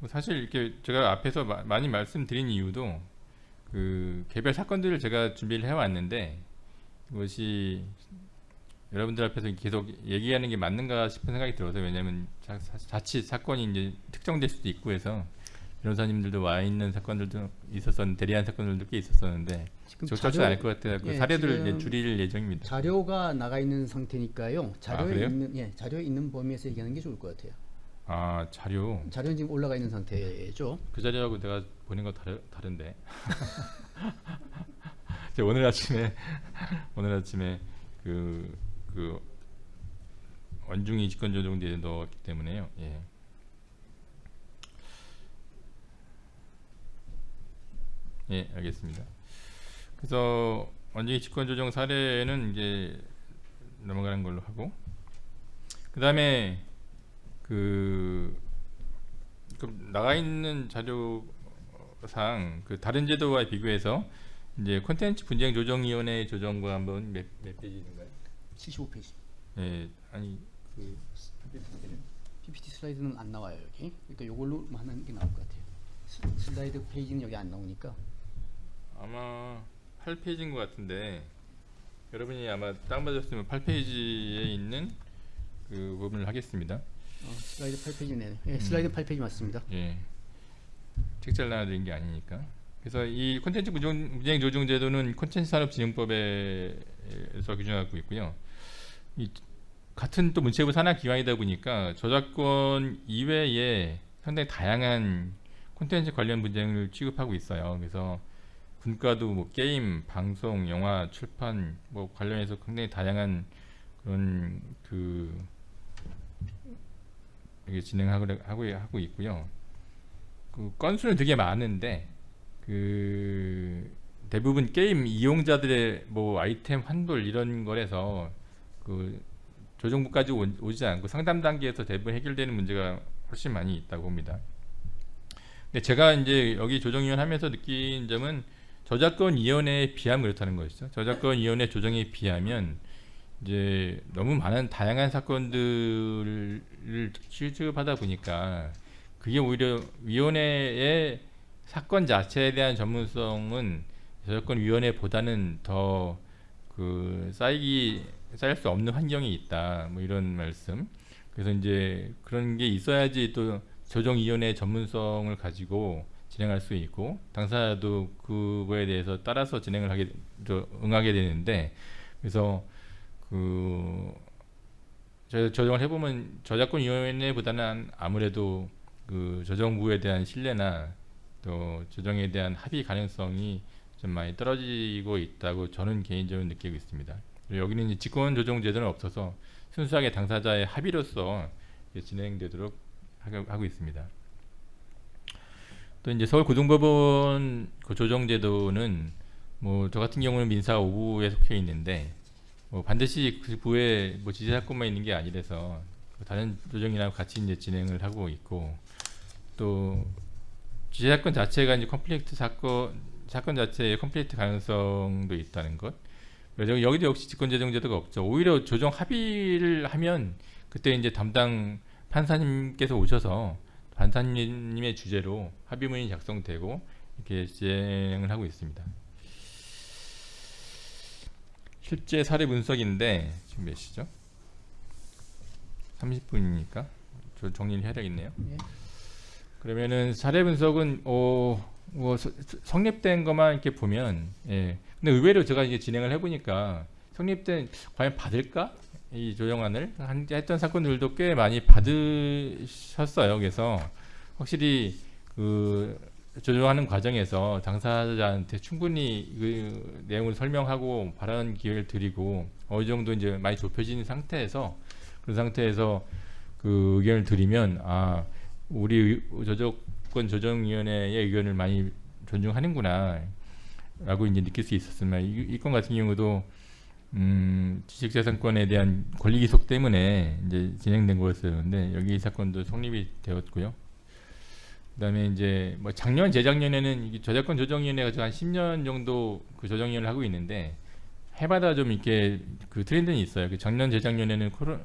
뭐 사실 이렇게 제가 앞에서 마- 많이 말씀드린 이유도 그 개별 사건들을 제가 준비를 해왔는데 이것이 여러분들 앞에서 계속 얘기하는 게 맞는가 싶은 생각이 들어서 왜냐하면 자, 자- 자칫 사건이 이제 특정될 수도 있고 해서 변호사님들도 와 있는 사건들도 있었었는 대리한 사건들도 꽤 있었었는데 적절치 자료- 않을 것 같아요. 그 예, 사례들을 이제 줄일 예정입니다. 자료가 나가 있는 상태니까요. 자료에 그래요? 있는 예, 자료에 있는 범위에서 얘기하는 게 좋을 것 같아요. 아 자료 자료는 지금 올라가 있는 상태죠. 그 자료하고 내가 보낸 거 다르, 다른데 제가 오늘 아침에 오늘 아침에 그, 그 원중이 직권조정대에 넣었기 때문에요. 예. 예, 알겠습니다. 그래서 원중이 직권조정 사례는 이제 넘어가는 걸로 하고 그 다음에 그 나가 있는 자료상 그 다른 제도와 비교해서 이제 콘텐츠 분쟁 조정위원회 조정과 한번 몇, 몇 페이지인가요? 75페이지. 예, 아니 그 PPT 슬라이드는 안 나와요 여기. 그러니까 이걸로 하는 게 나올 것 같아요. 스- 슬라이드 페이지는 여기 안 나오니까. 아마 8페이지인 것 같은데 여러분이 아마 다운받으셨으면 8페이지에 있는 그 부분을 하겠습니다. 어, 슬라이드 8페이지네. 예, 슬라이드 8페이지 맞습니다. 예. 책자를 나눠드린 게 아니니까. 그래서 이 콘텐츠 분쟁 조정 제도는 콘텐츠 산업 진흥법에서 규정하고 있고요. 이 같은 또 문체부 산하 기관이다 보니까 저작권 이외에 상당히 다양한 콘텐츠 관련 분쟁을 취급하고 있어요. 그래서 분과도 뭐 게임, 방송, 영화, 출판 뭐 관련해서 굉장히 다양한 그런 그 이게 진행하고 하고 하고 있고요. 그 건수는 되게 많은데 그 대부분 게임 이용자들의 뭐 아이템 환불 이런 거에서 그 조정부까지 오- 오지 않고 상담 단계에서 대부분 해결되는 문제가 훨씬 많이 있다고 봅니다. 근데 제가 이제 여기 조정위원 하면서 느낀 점은 저작권 위원회에 비하면 그렇다는 것이죠. 저작권 위원회 조정에 비하면 이제 너무 많은 다양한 사건들을 취급하다 보니까 그게 오히려 위원회의 사건 자체에 대한 전문성은 저작권 위원회보다는 더 그 쌓이기 쌓일 수 없는 환경이 있다. 뭐 이런 말씀. 그래서 이제 그런 게 있어야지 또 조정위원회 전문성을 가지고 진행할 수 있고 당사자도 그거에 대해서 따라서 진행을 하게 저- 응하게 되는데 그래서 그 저- 조정을 해보면 저작권 위원회보다는 아무래도 그 저정부에 대한 신뢰나 또 조정에 대한 합의 가능성이 좀 많이 떨어지고 있다고 저는 개인적으로 느끼고 있습니다. 여기는 직권 조정 제도는 없어서 순수하게 당사자의 합의로서 진행되도록 하고 있습니다. 또 이제 서울 고등법원 그 조정 제도는 뭐 저 같은 경우는 민사 5부에 속해 있는데 뭐 반드시 그 부에 뭐 지재 사건만 있는 게 아니라서 그 다른 조정이랑 같이 이제 진행을 하고 있고 또 지재 사건 자체가 이제 컴플렉트 사건 사건 자체의 컴플렉트 가능성도 있다는 것. 그래서 여기도 역시 직권조정제도가 없죠. 오히려 조정 합의를 하면 그때 이제 담당 판사님께서 오셔서 판사님의 주재로 합의문이 작성되고 이렇게 진행을 하고 있습니다. 실제 사례 분석인데 지금 몇 시죠? 30분이니까 저 정리를 해야 되겠네요. 예. 그러면은 사례 분석은 어, 뭐 성립된 것만 이렇게 보면 예. 근데 의외로 제가 이제 진행을 해보니까 성립된 과연 받을까 이 조정안을 한- 했던 사건들도 꽤 많이 받으셨어요. 그래서 확실히 그 조정하는 과정에서 당사자한테 충분히 그 내용을 설명하고 발언 기회를 드리고 어느 정도 이제 많이 좁혀진 상태에서 그런 상태에서 그 의견을 드리면 아 우리 의- 저작권 조정위원회의 의견을 많이 존중하는구나 라고 이제 느낄 수 있었으면 이, 이건 같은 경우도 음, 지식재산권에 대한 권리 기속 때문에 이제 진행된 거였었는데 여기 이 사건도 성립이 되었고요. 그다음에 이제 뭐 작년 재작년에는 저작권 조정위원회가 한 10년 정도 그 조정위원회를 하고 있는데 해마다 좀 이렇게 그 트렌드는 있어요. 그 작년 재작년에는 코로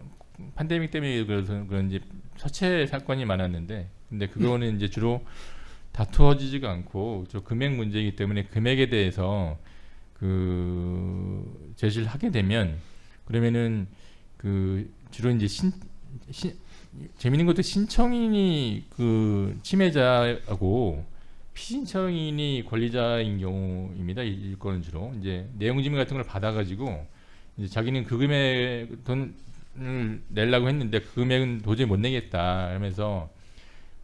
팬데믹 때문에 그래서 그런지 서체 사건이 많았는데 근데 그거는 이제 주로 다투어지지가 않고 저 금액 문제이기 때문에 금액에 대해서 그 제시를 하게 되면 그러면은 그 주로 이제 신, 신 재밌는 것도 신청인이 그 침해자하고 피신청인이 권리자인 경우입니다. 이, 이 건은 주로 이제 내용 증명 같은 걸 받아가지고 이제 자기는 그 금액 돈을 내려고 했는데 그 금액은 도저히 못 내겠다 하면서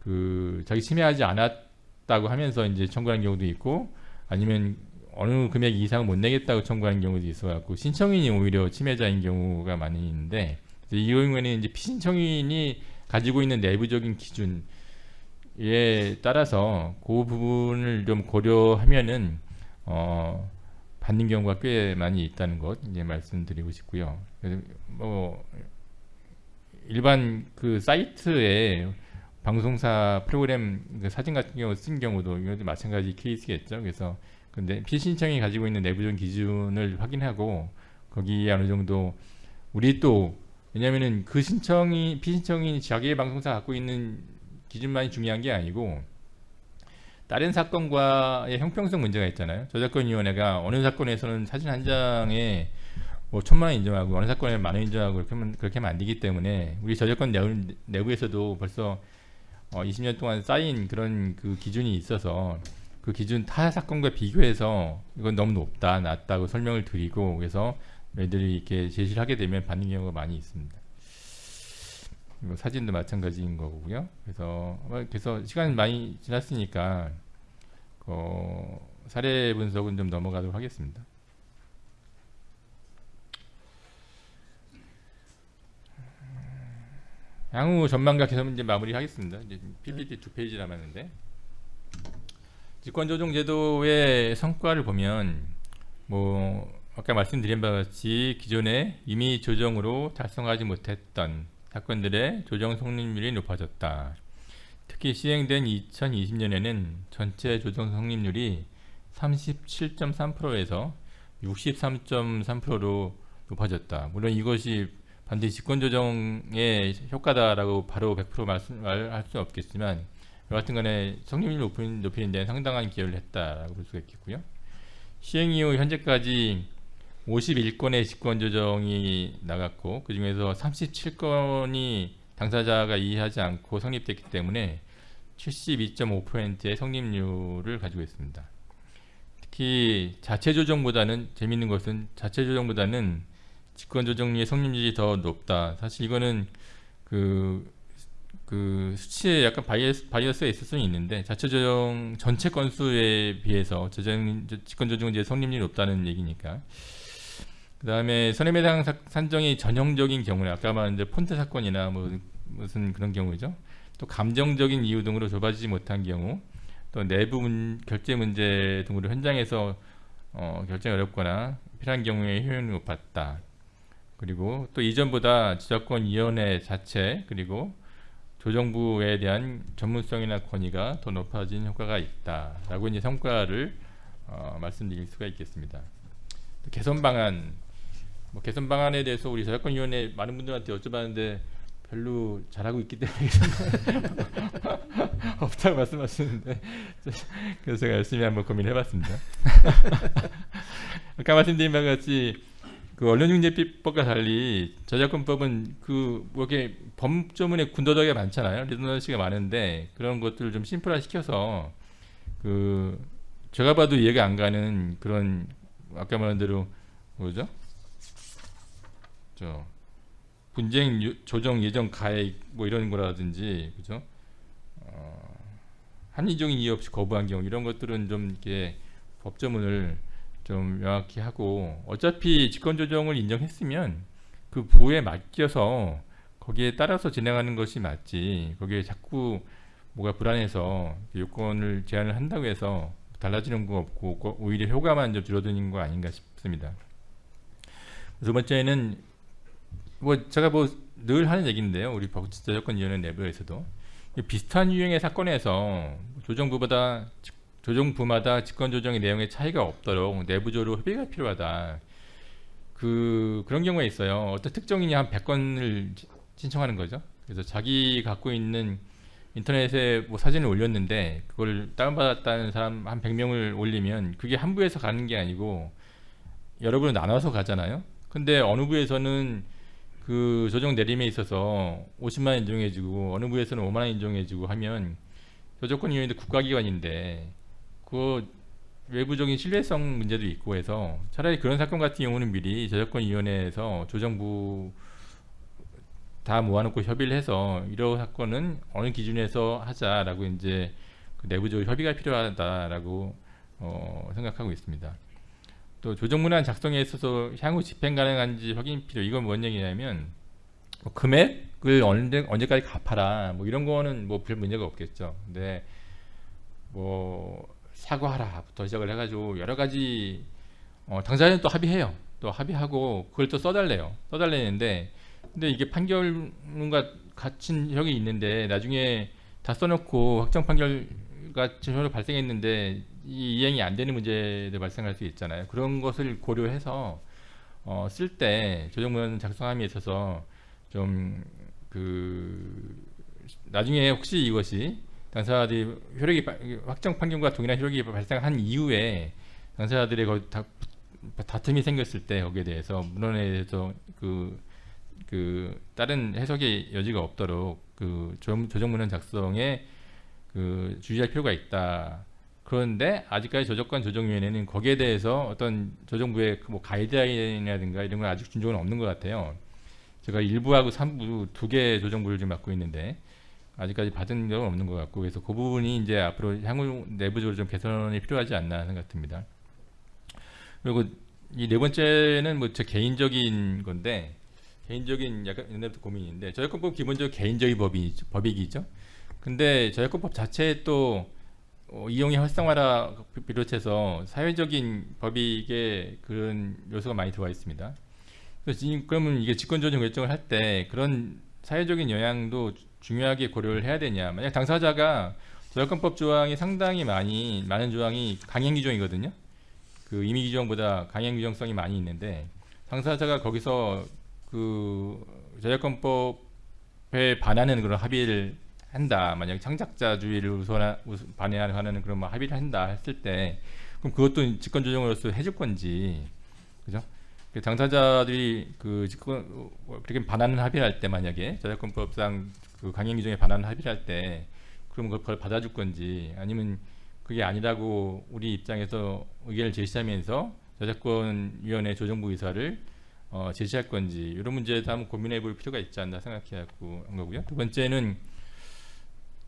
그 자기 침해하지 않았다고 하면서 이제 청구하는 경우도 있고 아니면 어느 금액 이상 못 내겠다고 청구하는 경우도 있어갖고 신청인이 오히려 침해자인 경우가 많이 있는데 이 경우에는 이제 피신청인이 가지고 있는 내부적인 기준에 따라서 그 부분을 좀 고려하면은 어 받는 경우가 꽤 많이 있다는 것 이제 말씀드리고 싶고요. 뭐 일반 그 사이트에 방송사 프로그램 그 사진 같은 경우 쓴 경우도 이것도 마찬가지 케이스겠죠. 그래서 근데 피신청이 가지고 있는 내부적인 기준을 확인하고 거기에 어느 정도 우리 또 왜냐면은 그 신청이 피신청이 자기의 방송사 갖고 있는 기준만이 중요한 게 아니고 다른 사건과의 형평성 문제가 있잖아요. 저작권위원회가 어느 사건에서는 사진 한 장에 뭐 천만 원 인정하고 어느 사건에 만 원 인정하고 그렇게 하면, 그렇게 하면 안 되기 때문에 우리 저작권 내부, 내부에서도 벌써 어, 20년 동안 쌓인 그런 그 기준이 있어서 그 기준 타 사건과 비교해서 이건 너무 높다, 낮다고 설명을 드리고 그래서 애들이 이렇게 제시를 하게 되면 받는 경우가 많이 있습니다. 그리고 사진도 마찬가지인 거고요. 그래서 그래서 시간 많이 지났으니까 어, 사례 분석은 좀 넘어가도록 하겠습니다. 향후 전망과 개선 문제 마무리하겠습니다. 이제 PPT 두 페이지 남았는데 직권조정 제도의 성과를 보면 뭐 아까 말씀드린 바와 같이 기존에 이미 조정으로 달성하지 못했던 사건들의 조정 성립률이 높아졌다. 특히 시행된 2020년에는 전체 조정 성립률이 37.3%에서 63.3%로 높아졌다. 물론 이것이 반드시 직권 조정의 효과다라고 바로 100% 말씀 말할 수 없겠지만 여하튼 간에 성립률 높이는, 높이는 데는 상당한 기여를 했다라고 볼 수가 있겠고요. 시행 이후 현재까지 51건의 직권 조정이 나갔고 그 중에서 37건이 당사자가 이의하지 않고 성립됐기 때문에 72.5%의 성립률을 가지고 있습니다. 특히 자체 조정보다는 재밌는 것은 자체 조정보다는 직권 조정률의 성립률이 더 높다. 사실 이거는 그 그 수치에 약간 bias, bias가 있을 수는 있는데 자체 조정 전체 건수에 비해서 조정 직권 조정은 이제 성립률이 높다는 얘기니까. 그 다음에 선임해당 사- 산정이 전형적인 경우에 아까 말한 이제 폰트 사건이나 뭐 무슨 그런 경우죠. 또 감정적인 이유 등으로 좁아지지 못한 경우, 또 내부 문, 결제 문제 등으로 현장에서 어, 결정이 어렵거나 필요한 경우에 효율이 높았다. 그리고 또 이전보다 지적권 위원회 자체 그리고 조정부에 대한 전문성이나 권위가 더 높아진 효과가 있다라고 이제 성과를 어, 말씀드릴 수가 있겠습니다. 또 개선 방안, 뭐 개선 방안에 대해서 우리 저작권위원회 많은 분들한테 여쭤봤는데 별로 잘하고 있기 때문에 없다고 말씀하시는데 그래서 제가 열심히 한번 고민해봤습니다. 아까 말씀드린 바와 같이 그 언론중재법과 달리 저작권법은 그 뭐 이렇게 법조문에 군더더기가 많잖아요. 리더너시가 많은데 그런 것들을 좀 심플화 시켜서 그 제가 봐도 이해가 안 가는 그런 아까 말한 대로 뭐죠? 저 분쟁 유- 조정 예정 가액 뭐 이런 거라든지 그죠? 어, 합리적인 이유 없이 거부한 경우 이런 것들은 좀 이렇게 법조문을 좀 명확히 하고 어차피 직권 조정을 인정했으면 그 부에 맡겨서 거기에 따라서 진행하는 것이 맞지 거기에 자꾸 뭐가 불안해서 요건을 제한을 한다고 해서 달라지는 거 없고 거- 오히려 효과만 좀 줄어드는 거 아닌가 싶습니다. 두 번째는 뭐 제가 뭐 늘 하는 얘기인데요. 우리 법제조건위원회 내부에서도 이 비슷한 유형의 사건에서 조정부보다 직- 조정 부마다 직권 조정의 내용에 차이가 없도록 내부적으로 협의가 필요하다. 그 그런 경우가 있어요. 어떤 특정인이 한 100건을 신청하는 거죠. 그래서 자기 갖고 있는 인터넷에 뭐 사진을 올렸는데 그걸 다운받았다는 사람 한 100명을 올리면 그게 한 부에서 가는 게 아니고 여러 부로 나눠서 가잖아요. 근데 어느 부에서는 그 조정 내림에 있어서 50만 원 인정해주고 어느 부에서는 5만 원 인정해주고 하면 저조건위원회도 국가기관인데 그 외부적인 신뢰성 문제도 있고 해서 차라리 그런 사건 같은 경우는 미리 저작권위원회에서 조정부 다 모아놓고 협의를 해서 이런 사건은 어느 기준에서 하자라고 이제 그 내부적으로 협의가 필요하다라고 어, 생각하고 있습니다. 또 조정문안 작성에 있어서 향후 집행 가능한지 확인 필요. 이건 뭔 얘기냐면 뭐 금액을 언제 언제까지 갚아라. 뭐 이런 거는 뭐 별 문제가 없겠죠. 근데 뭐 사과하라부터 시작을 해가지고 여러 가지 어, 당사자는 또 합의해요. 또 합의하고 그걸 또 써달래요. 써달래는데 근데 이게 판결문과 같은 형이 있는데 나중에 다 써놓고 확정 판결과 전혀 발생했는데 이 이행이 안 되는 문제도 발생할 수 있잖아요. 그런 것을 고려해서 어, 쓸 때 조정문 작성함에 있어서 좀그 나중에 혹시 이것이 당사자들이 효력이 바- 확정 판결과 동일한 효력이 발생한 이후에 당사자들의 거 다, 다툼이 생겼을 때 거기에 대해서 문헌에 대해서 그, 그 다른 해석의 여지가 없도록 그 조- 조정문헌 작성에 그 주의할 필요가 있다. 그런데 아직까지 저작권 조정위원회는 거기에 대해서 어떤 조정부의 그뭐 가이드라인이라든가 이런 건 아직 준적은 없는 것 같아요. 제가 1부하고 3부 두 개 조정부를 지금 맡고 있는데 아직까지 받은 적은 없는 것 같고 그래서 그 부분이 이제 앞으로 향후 내부적으로 좀 개선이 필요하지 않나 생각됩니다. 그리고 이 네 번째는 뭐 제 개인적인 건데 개인적인 약간 옛날부터 고민인데 저작권법 기본적으로 개인적인 법이 법이기죠. 근데 저작권법 자체에 또 어, 이용의 활성화라 비롯해서 사회적인 법익에 그런 요소가 많이 들어와 있습니다. 그래서 지- 그러면 이게 직권조정 결정을 할 때 그런 사회적인 영향도 주- 중요하게 고려를 해야 되냐? 만약 당사자가 저작권법 조항이 상당히 많이 많은 조항이 강행 규정이거든요. 그 임의 규정보다 강행 규정성이 많이 있는데 당사자가 거기서 그 저작권법에 반하는 그런 합의를 한다. 만약 창작자주의를 우선 반대하는 그런 뭐 합의를 한다 했을 때 그럼 그것도 직권 조정으로서 해줄 건지 그죠? 그 당사자들이 그 직권 어, 그렇게 반하는 합의를 할 때 만약에 저작권법상 그 강행 규정에 반하는 합의를 할 때 그럼 그걸 받아줄 건지 아니면 그게 아니라고 우리 입장에서 의견을 제시하면서 저작권위원회 조정부 의사를 어, 제시할 건지 이런 문제에 대해서 한번 고민해 볼 필요가 있지 않나 생각해 갖고 한 거고요. 두 번째는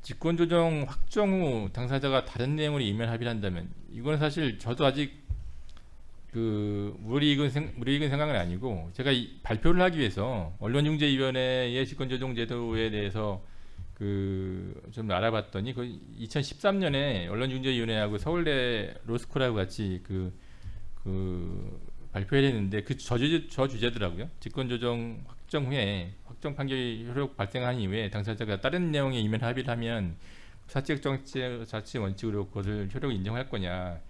직권 조정 확정 후 당사자가 다른 내용으로 이면 합의를 한다면 이거는 사실 저도 아직 그 무리익은 생, 무리익은 생각은 아니고 제가 이 발표를 하기 위해서 언론중재위원회의 직권조정 제도에 대해서 그 좀 알아봤더니 그 2013년에 언론중재위원회하고 서울대 로스쿨하고 같이 그, 그 발표를 했는데 그 저주, 저 주제더라고요. 직권조정 확정 후에 확정 판결이 효력 발생한 이후에 당사자가 다른 내용에 이면 합의를 하면 사적 정치 자치 원칙으로 그것을 효력을 인정할 거냐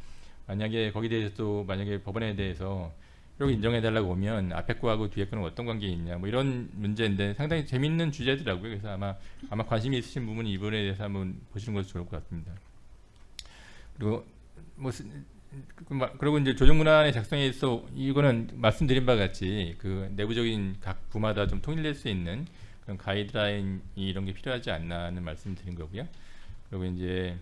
만약에 거기에 대해서 또 만약에 법원에 대해서 효력 인정해 달라고 오면 앞에 거하고 뒤에 거는 어떤 관계 있냐 뭐 이런 문제인데 상당히 재밌는 주제더라고요 그래서 아마 아마 관심이 있으신 부분은 이 부분에 대해서 한번 보시는 것이 좋을 것 같습니다 그리고 뭐 스- 그 마- 그리고 이제 조정문안의 작성에 있어 이거는 말씀드린 바와 같이 그 내부적인 각 부마다 좀 통일될 수 있는 그런 가이드라인 이런 게 필요하지 않나는 말씀드린 거고요. 그리고 이제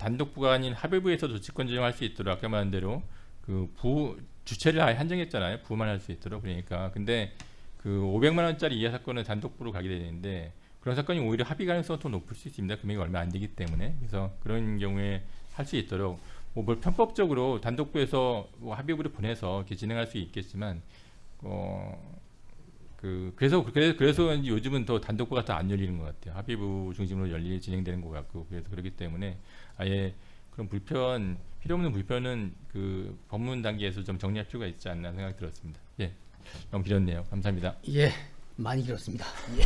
단독부가 아닌 합의부에서 조치권 조정할 수 있도록 아까 말한 대로 그 부 주체를 아예 한정했잖아요. 부만 할 수 있도록 그러니까 근데 그 500만 원짜리 이하 사건은 단독부로 가게 되는데 그런 사건이 오히려 합의 가능성이 더 높을 수 있습니다. 금액이 얼마 안 되기 때문에 그래서 그런 경우에 할 수 있도록 뭐뭘 편법적으로 단독부에서 뭐 합의부를 보내서 이렇게 진행할 수 있겠지만 어. 그 그래서 그래서 그래서 요즘은 더 단독부가 더 안 열리는 것 같아요. 합의부 중심으로 열리 진행되는 것 같고 그래서 그렇기 때문에 아예 그런 불편 필요 없는 불편은 그 법문 단계에서 좀 정리할 필요가 있지 않나 생각이 들었습니다. 예, 너무 길었네요. 감사합니다. 예, 많이 길었습니다. 예.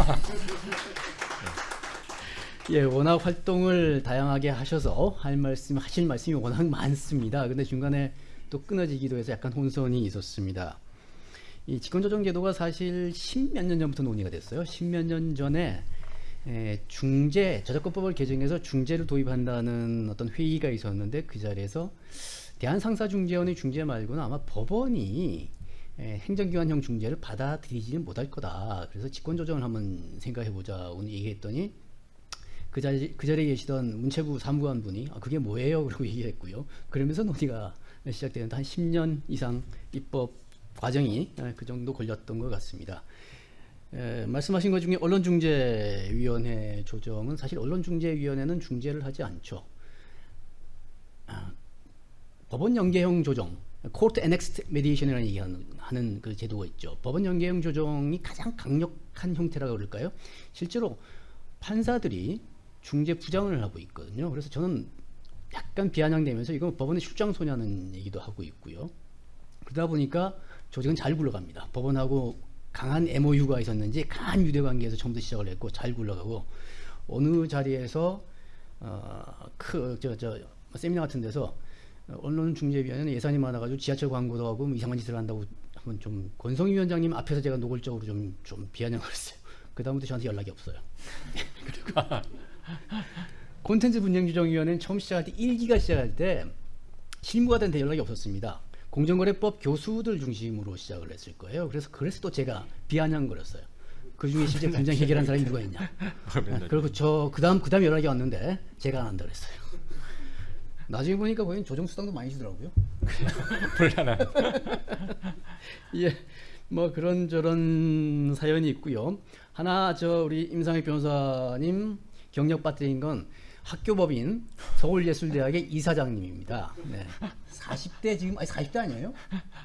예, 워낙 활동을 다양하게 하셔서 할 말씀 하실 말씀이 워낙 많습니다. 근데 중간에 또 끊어지기도 해서 약간 혼선이 있었습니다. 이 직권조정 제도가 사실 십몇 년 전부터 논의가 됐어요. 십몇 년 전에 에, 중재 저작권법을 개정해서 중재를 도입한다는 어떤 회의가 있었는데 그 자리에서 대한상사중재원의 중재 말고는 아마 법원이 에, 행정기관형 중재를 받아들이지는 못할 거다. 그래서 직권조정을 한번 생각해보자 오늘 얘기했더니 그 자리 그 자리에 계시던 문체부 사무관 분이 아, 그게 뭐예요? 그러고 얘기했고요. 그러면서 논의가 시작되는데 한 10년 이상 입법 과정이 에, 그 정도 걸렸던 것 같습니다. 에, 말씀하신 것 중에 언론중재위원회 조정은 사실 언론중재위원회는 중재를 하지 않죠. 아, 법원 연계형 조정, court annexed mediation이라는 얘기하는 하는 그 제도가 있죠. 법원 연계형 조정이 가장 강력한 형태라고 그럴까요? 실제로 판사들이 중재 부장을 하고 있거든요. 그래서 저는 약간 비아냥대면서 이건 법원의 출장소냐는 얘기도 하고 있고요. 그러다 보니까 조직은 잘 굴러갑니다. 법원하고 강한 MOU가 있었는지 강한 유대관계에서 처음부터 시작을 했고 잘 굴러가고 어느 자리에서 어, 어그저저 세미나 같은 데서 어, 언론중재위원회는 예산이 많아가지고 지하철 광고도 하고 뭐 이상한 짓을 한다고 한번 좀 권성희 위원장님 앞에서 제가 노골적으로 좀 좀 비아냥을 했어요. 그 다음부터 저한테 연락이 없어요. 그리고 콘텐츠 분쟁 조정위원회는 처음 시작할 때 1기가 시작할 때 실무가들한테 연락이 없었습니다. 공정거래법 교수들 중심으로 시작을 했을 거예요. 그래서 그래서 또 제가 비아냥거렸어요. 그 중에 실제 분쟁 해결한 사람이 누가 있냐. 아, 그리고 저 그다음 그다음 연락이 왔는데 제가 안 한다 그랬어요. 나중에 보니까 거긴 조정 수당도 많이 주더라고요. 곤란한. 예, 뭐 그런 저런 사연이 있고요. 하나 저 우리 임상혁 변호사님 경력 빠뜨린 건 학교법인 서울예술대학의 이사장님입니다. 네. 40대 지금 아니 40대 아니에요?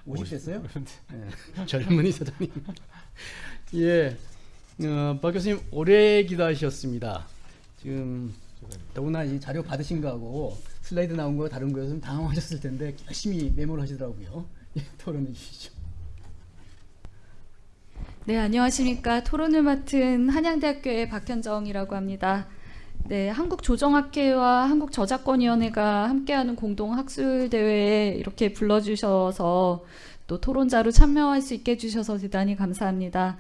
50대였어요? 네. 젊은 이사장님. 예, 어, 박 교수님 오래 기다리셨습니다. 지금 더구나 이 자료 받으신 거하고 슬라이드 나온 거 다른 거였으면 당황하셨을 텐데 열심히 메모를 하시더라고요. 예, 토론해 주시죠. 네, 안녕하십니까. 토론을 맡은 한양대학교의 박현정이라고 합니다. 네, 한국조정학회와 한국저작권위원회가 함께하는 공동 학술 대회에 이렇게 불러주셔서 또 토론자로 참여할 수 있게 해주셔서 대단히 감사합니다.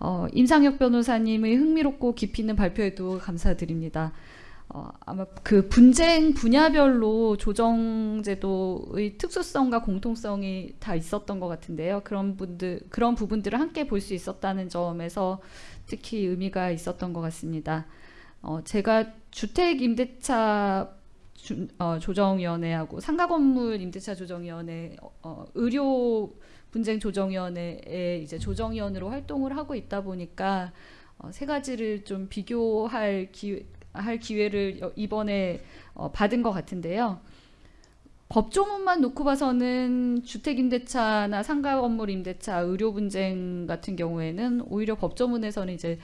어, 임상혁 변호사님의 흥미롭고 깊이 있는 발표에도 감사드립니다. 어, 아마 그 분쟁 분야별로 조정제도의 특수성과 공통성이 다 있었던 것 같은데요. 그런 분들 그런 부분들을 함께 볼 수 있었다는 점에서 특히 의미가 있었던 것 같습니다. 어, 제가 주택 임대차 주- 어, 조정위원회하고 상가 건물 임대차 조정위원회, 어, 의료 분쟁 조정위원회에 이제 조정위원으로 활동을 하고 있다 보니까 어, 세 가지를 좀 비교할 기, 할 기회를 여- 이번에 어, 받은 것 같은데요. 법조문만 놓고 봐서는 주택임대차나 상가건물 임대차, 의료 분쟁 같은 경우에는 오히려 법조문에서는 이제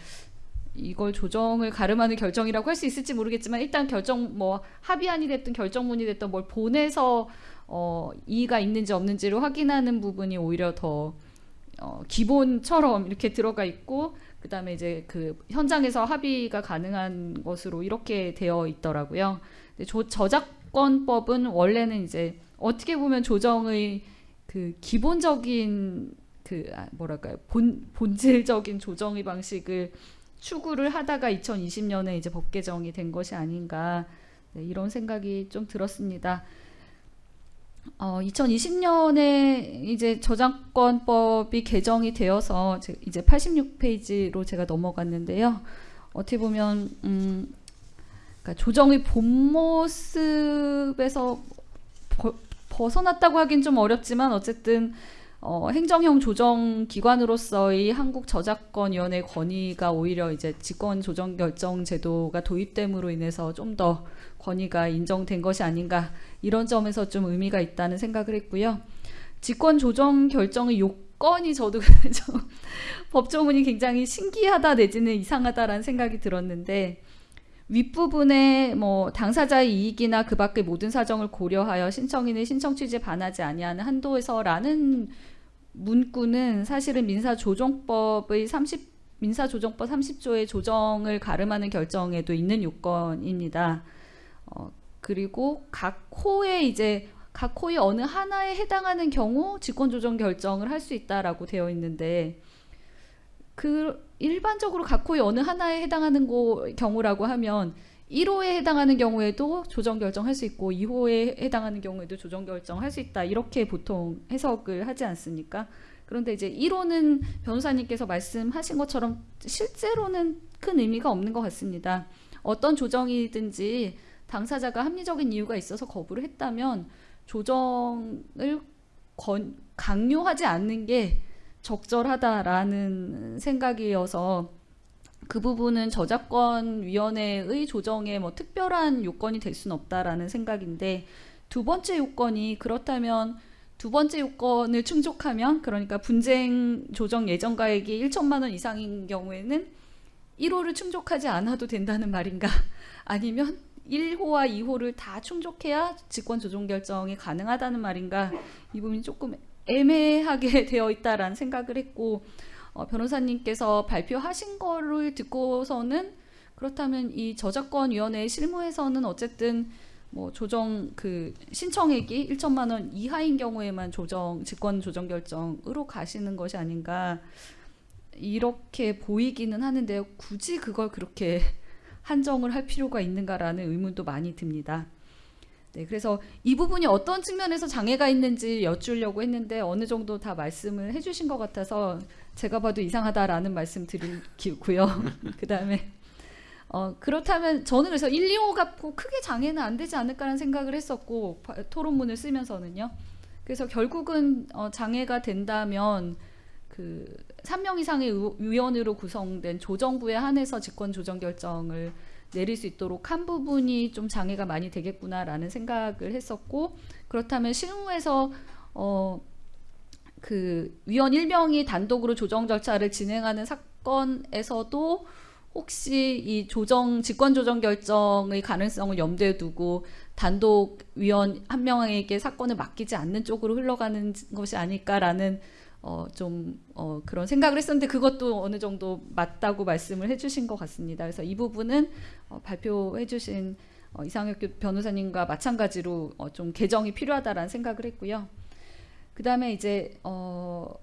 이걸 조정을 가름하는 결정이라고 할 수 있을지 모르겠지만 일단 결정 뭐 합의안이 됐든 결정문이 됐든 뭘 보내서 어, 이의가 있는지 없는지를 확인하는 부분이 오히려 더 어, 기본처럼 이렇게 들어가 있고 그 다음에 이제 그 현장에서 합의가 가능한 것으로 이렇게 되어 있더라고요. 근데 조, 저작권법은 원래는 이제 어떻게 보면 조정의 그 기본적인 그 아, 뭐랄까요 본 본질적인 조정의 방식을 추구를 하다가 2020년에 이제 법 개정이 된 것이 아닌가 네, 이런 생각이 좀 들었습니다. 어, 2020년에 이제 저작권법이 개정이 되어서 제- 이제 86페이지로 제가 넘어갔는데요. 어떻게 보면 음, 그러니까 조정의 본 모습에서 벗- 벗어났다고 하긴 좀 어렵지만 어쨌든 어, 행정형 조정 기관으로서의 한국 저작권위원회 권위가 오히려 이제 직권 조정 결정 제도가 도입됨으로 인해서 좀 더 권위가 인정된 것이 아닌가 이런 점에서 좀 의미가 있다는 생각을 했고요. 직권 조정 결정의 요건이 저도 좀 법조문이 굉장히 신기하다 내지는 이상하다라는 생각이 들었는데 윗부분에 뭐 당사자의 이익이나 그 밖의 모든 사정을 고려하여 신청인의 신청 취지에 반하지 아니하는 한도에서라는 문구는 사실은 민사조정법의 30 민사조정법 30조의 조정을 가름하는 결정에도 있는 요건입니다. 어, 그리고 각 호에 이제 각 호의 어느 하나에 해당하는 경우 직권조정 결정을 할 수 있다라고 되어 있는데 그 일반적으로 각 호의 어느 하나에 해당하는 고, 경우라고 하면 1호에 해당하는 경우에도 조정 결정할 수 있고 2호에 해당하는 경우에도 조정 결정할 수 있다 이렇게 보통 해석을 하지 않습니까? 그런데 이제 1호는 변호사님께서 말씀하신 것처럼 실제로는 큰 의미가 없는 것 같습니다. 어떤 조정이든지 당사자가 합리적인 이유가 있어서 거부를 했다면 조정을 권, 강요하지 않는 게 적절하다라는 생각이어서 그 부분은 저작권위원회의 조정에 뭐 특별한 요건이 될 수는 없다라는 생각인데 두 번째 요건이 그렇다면 두 번째 요건을 충족하면 그러니까 분쟁 조정 예정가액이 1천만 원 이상인 경우에는 1호를 충족하지 않아도 된다는 말인가? 아니면 1호와 2호를 다 충족해야 직권 조정 결정이 가능하다는 말인가? 이 부분이 조금 애매하게 되어 있다라는 생각을 했고 어, 변호사님께서 발표하신 거를 듣고서는 그렇다면 이 저작권위원회 실무에서는 어쨌든 뭐 조정 그 신청액이 1천만 원 이하인 경우에만 조정 직권 조정 결정으로 가시는 것이 아닌가 이렇게 보이기는 하는데요. 굳이 그걸 그렇게 한정을 할 필요가 있는가라는 의문도 많이 듭니다. 네, 그래서 이 부분이 어떤 측면에서 장애가 있는지 여쭈려고 했는데 어느 정도 다 말씀을 해주신 것 같아서 제가 봐도 이상하다라는 말씀 드리고요. 그 다음에 어, 그렇다면 저는 그래서 1, 2호 갖고 크게 장애는 안 되지 않을까라는 생각을 했었고 바- 토론문을 쓰면서는요. 그래서 결국은 어, 장애가 된다면 그 3명 이상의 의- 위원으로 구성된 조정부에 한해서 직권 조정 결정을 내릴 수 있도록 한 부분이 좀 장애가 많이 되겠구나라는 생각을 했었고 그렇다면 실무에서 어 그 위원 1명이 단독으로 조정 절차를 진행하는 사건에서도 혹시 이 조정 직권 조정 결정의 가능성을 염두에 두고 단독 위원 한 명에게 사건을 맡기지 않는 쪽으로 흘러가는 것이 아닐까라는 어, 좀 어, 그런 생각을 했었는데 그것도 어느 정도 맞다고 말씀을 해주신 것 같습니다. 그래서 이 부분은 어, 발표해주신 어, 이상혁 교- 변호사님과 마찬가지로 어, 좀 개정이 필요하다라는 생각을 했고요. 그 다음에 이제 어,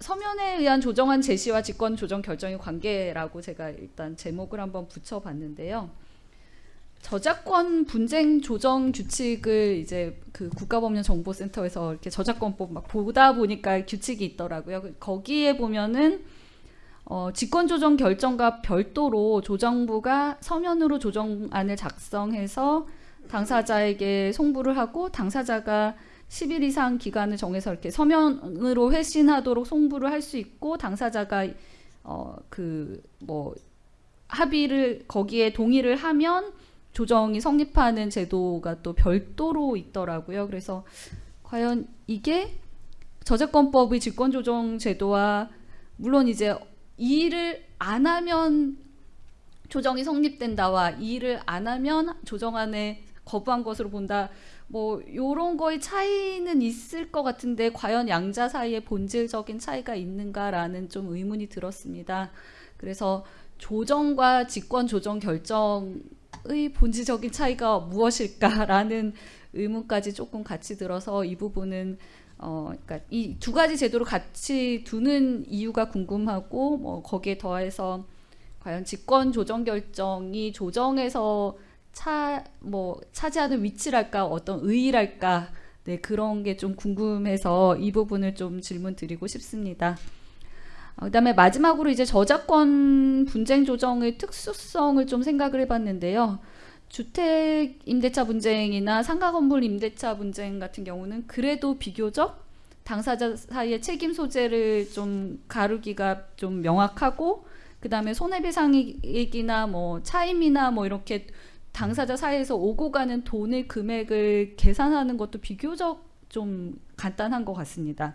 서면에 의한 조정안 제시와 직권 조정 결정의 관계라고 제가 일단 제목을 한번 붙여봤는데요. 저작권 분쟁 조정 규칙을 이제 그 국가법령정보센터에서 이렇게 저작권법 막 보다 보니까 규칙이 있더라고요. 그- 거기에 보면은 어, 직권 조정 결정과 별도로 조정부가 서면으로 조정안을 작성해서 당사자에게 송부를 하고 당사자가 10일 이상 기간을 정해서 이렇게 서면으로 회신하도록 송부를 할 수 있고 당사자가 어 그 뭐 합의를 거기에 동의를 하면 조정이 성립하는 제도가 또 별도로 있더라고요. 그래서 과연 이게 저작권법의 직권조정 제도와 물론 이제 이 일을 안 하면 조정이 성립된다와 이 일을 안 하면 조정안에 거부한 것으로 본다. 뭐 요런 거의 차이는 있을 것 같은데 과연 양자 사이에 본질적인 차이가 있는가라는 좀 의문이 들었습니다. 그래서 조정과 직권 조정 결정 의 본질적인 차이가 무엇일까라는 의문까지 조금 같이 들어서 이 부분은 어, 그러니까 이 두 가지 제도를 같이 두는 이유가 궁금하고 뭐 거기에 더해서 과연 직권 조정 결정이 조정에서 차 뭐 차지하는 위치랄까 어떤 의의랄까 네 그런 게 좀 궁금해서 이 부분을 좀 질문 드리고 싶습니다. 어, 그다음에 마지막으로 이제 저작권 분쟁 조정의 특수성을 좀 생각을 해봤는데요. 주택 임대차 분쟁이나 상가 건물 임대차 분쟁 같은 경우는 그래도 비교적 당사자 사이의 책임 소재를 좀 가르기가 좀 명확하고 그 다음에 손해배상액이나 뭐 차임이나 뭐 이렇게 당사자 사이에서 오고 가는 돈의 금액을 계산하는 것도 비교적 좀 간단한 것 같습니다.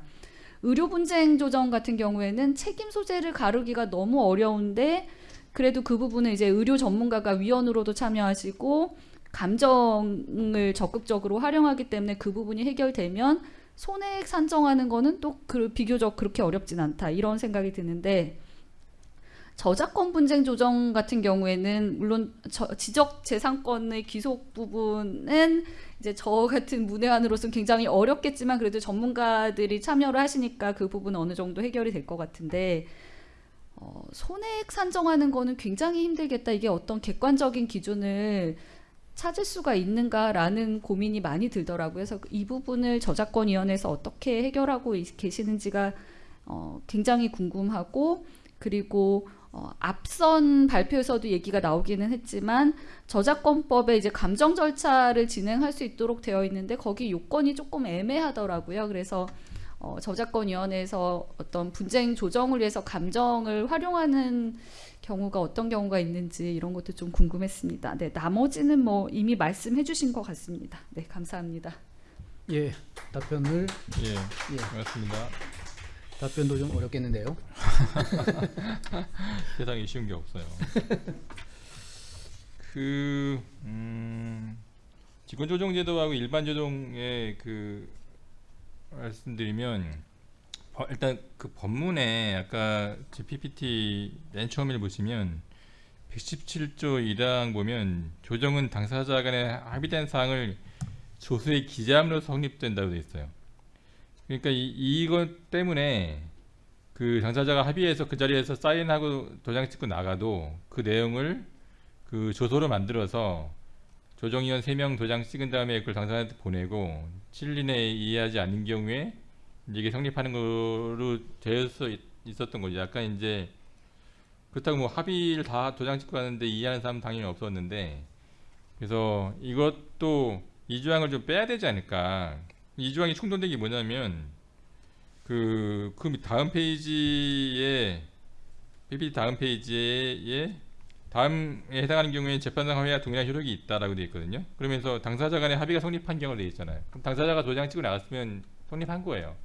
의료 분쟁 조정 같은 경우에는 책임 소재를 가르기가 너무 어려운데 그래도 그 부분은 이제 의료 전문가가 위원으로도 참여하시고 감정을 적극적으로 활용하기 때문에 그 부분이 해결되면 손해액 산정하는 거는 또 그 비교적 그렇게 어렵진 않다. 이런 생각이 드는데 저작권 분쟁 조정 같은 경우에는 물론 저- 지적 재산권의 귀속 부분은 이제 저 같은 문외한으로서는 굉장히 어렵겠지만 그래도 전문가들이 참여를 하시니까 그 부분은 어느 정도 해결이 될 것 같은데 어, 손해액 산정하는 거는 굉장히 힘들겠다. 이게 어떤 객관적인 기준을 찾을 수가 있는가라는 고민이 많이 들더라고요. 그래서 이 부분을 저작권위원회에서 어떻게 해결하고 있- 계시는지가 어, 굉장히 궁금하고 그리고 어, 앞선 발표에서도 얘기가 나오기는 했지만 저작권법에 이제 감정 절차를 진행할 수 있도록 되어 있는데 거기 요건이 조금 애매하더라고요. 그래서 어, 저작권위원회에서 어떤 분쟁 조정을 위해서 감정을 활용하는 경우가 어떤 경우가 있는지 이런 것도 좀 궁금했습니다. 네, 나머지는 뭐 이미 말씀해 주신 것 같습니다. 네, 감사합니다. 예, 답변을 예, 예, 고맙습니다. 답변도 좀 어렵겠는데요. 세상에 쉬운 게 없어요. 그 음, 직권조정제도하고 일반 조정의 그 말씀드리면 어, 일단 그 법문에 아까 제 PPT 맨 처음에 보시면 117조 1항 보면 조정은 당사자 간에 합의된 사항을 조서에 기재함으로 성립된다고 되어 있어요. 그러니까 이, 이것 때문에 그 당사자가 합의해서 그 자리에서 사인하고 도장 찍고 나가도 그 내용을 그 조서로 만들어서 조정위원 3명 도장 찍은 다음에 그걸 당사자한테 보내고 7일 내에 이해하지 않는 경우에 이게 성립하는 거로 되어서 있- 있었던 거죠. 약간 이제 그렇다고 뭐 합의를 다 도장 찍고 가는데 이해하는 사람 은 당연히 없었는데 그래서 이것도 이 조항을 좀 빼야 되지 않을까. 이 조항이 충돌된 게 뭐냐면 그, 그 다음 페이지에 PPT 다음 페이지에 다음에 해당하는 경우에 재판상 합의와 동일한 효력이 있다라고 되어 있거든요. 그러면서 당사자 간의 합의가 성립한 경우로 되어 있잖아요. 그럼 당사자가 도장 찍고 나갔으면 성립한 거예요.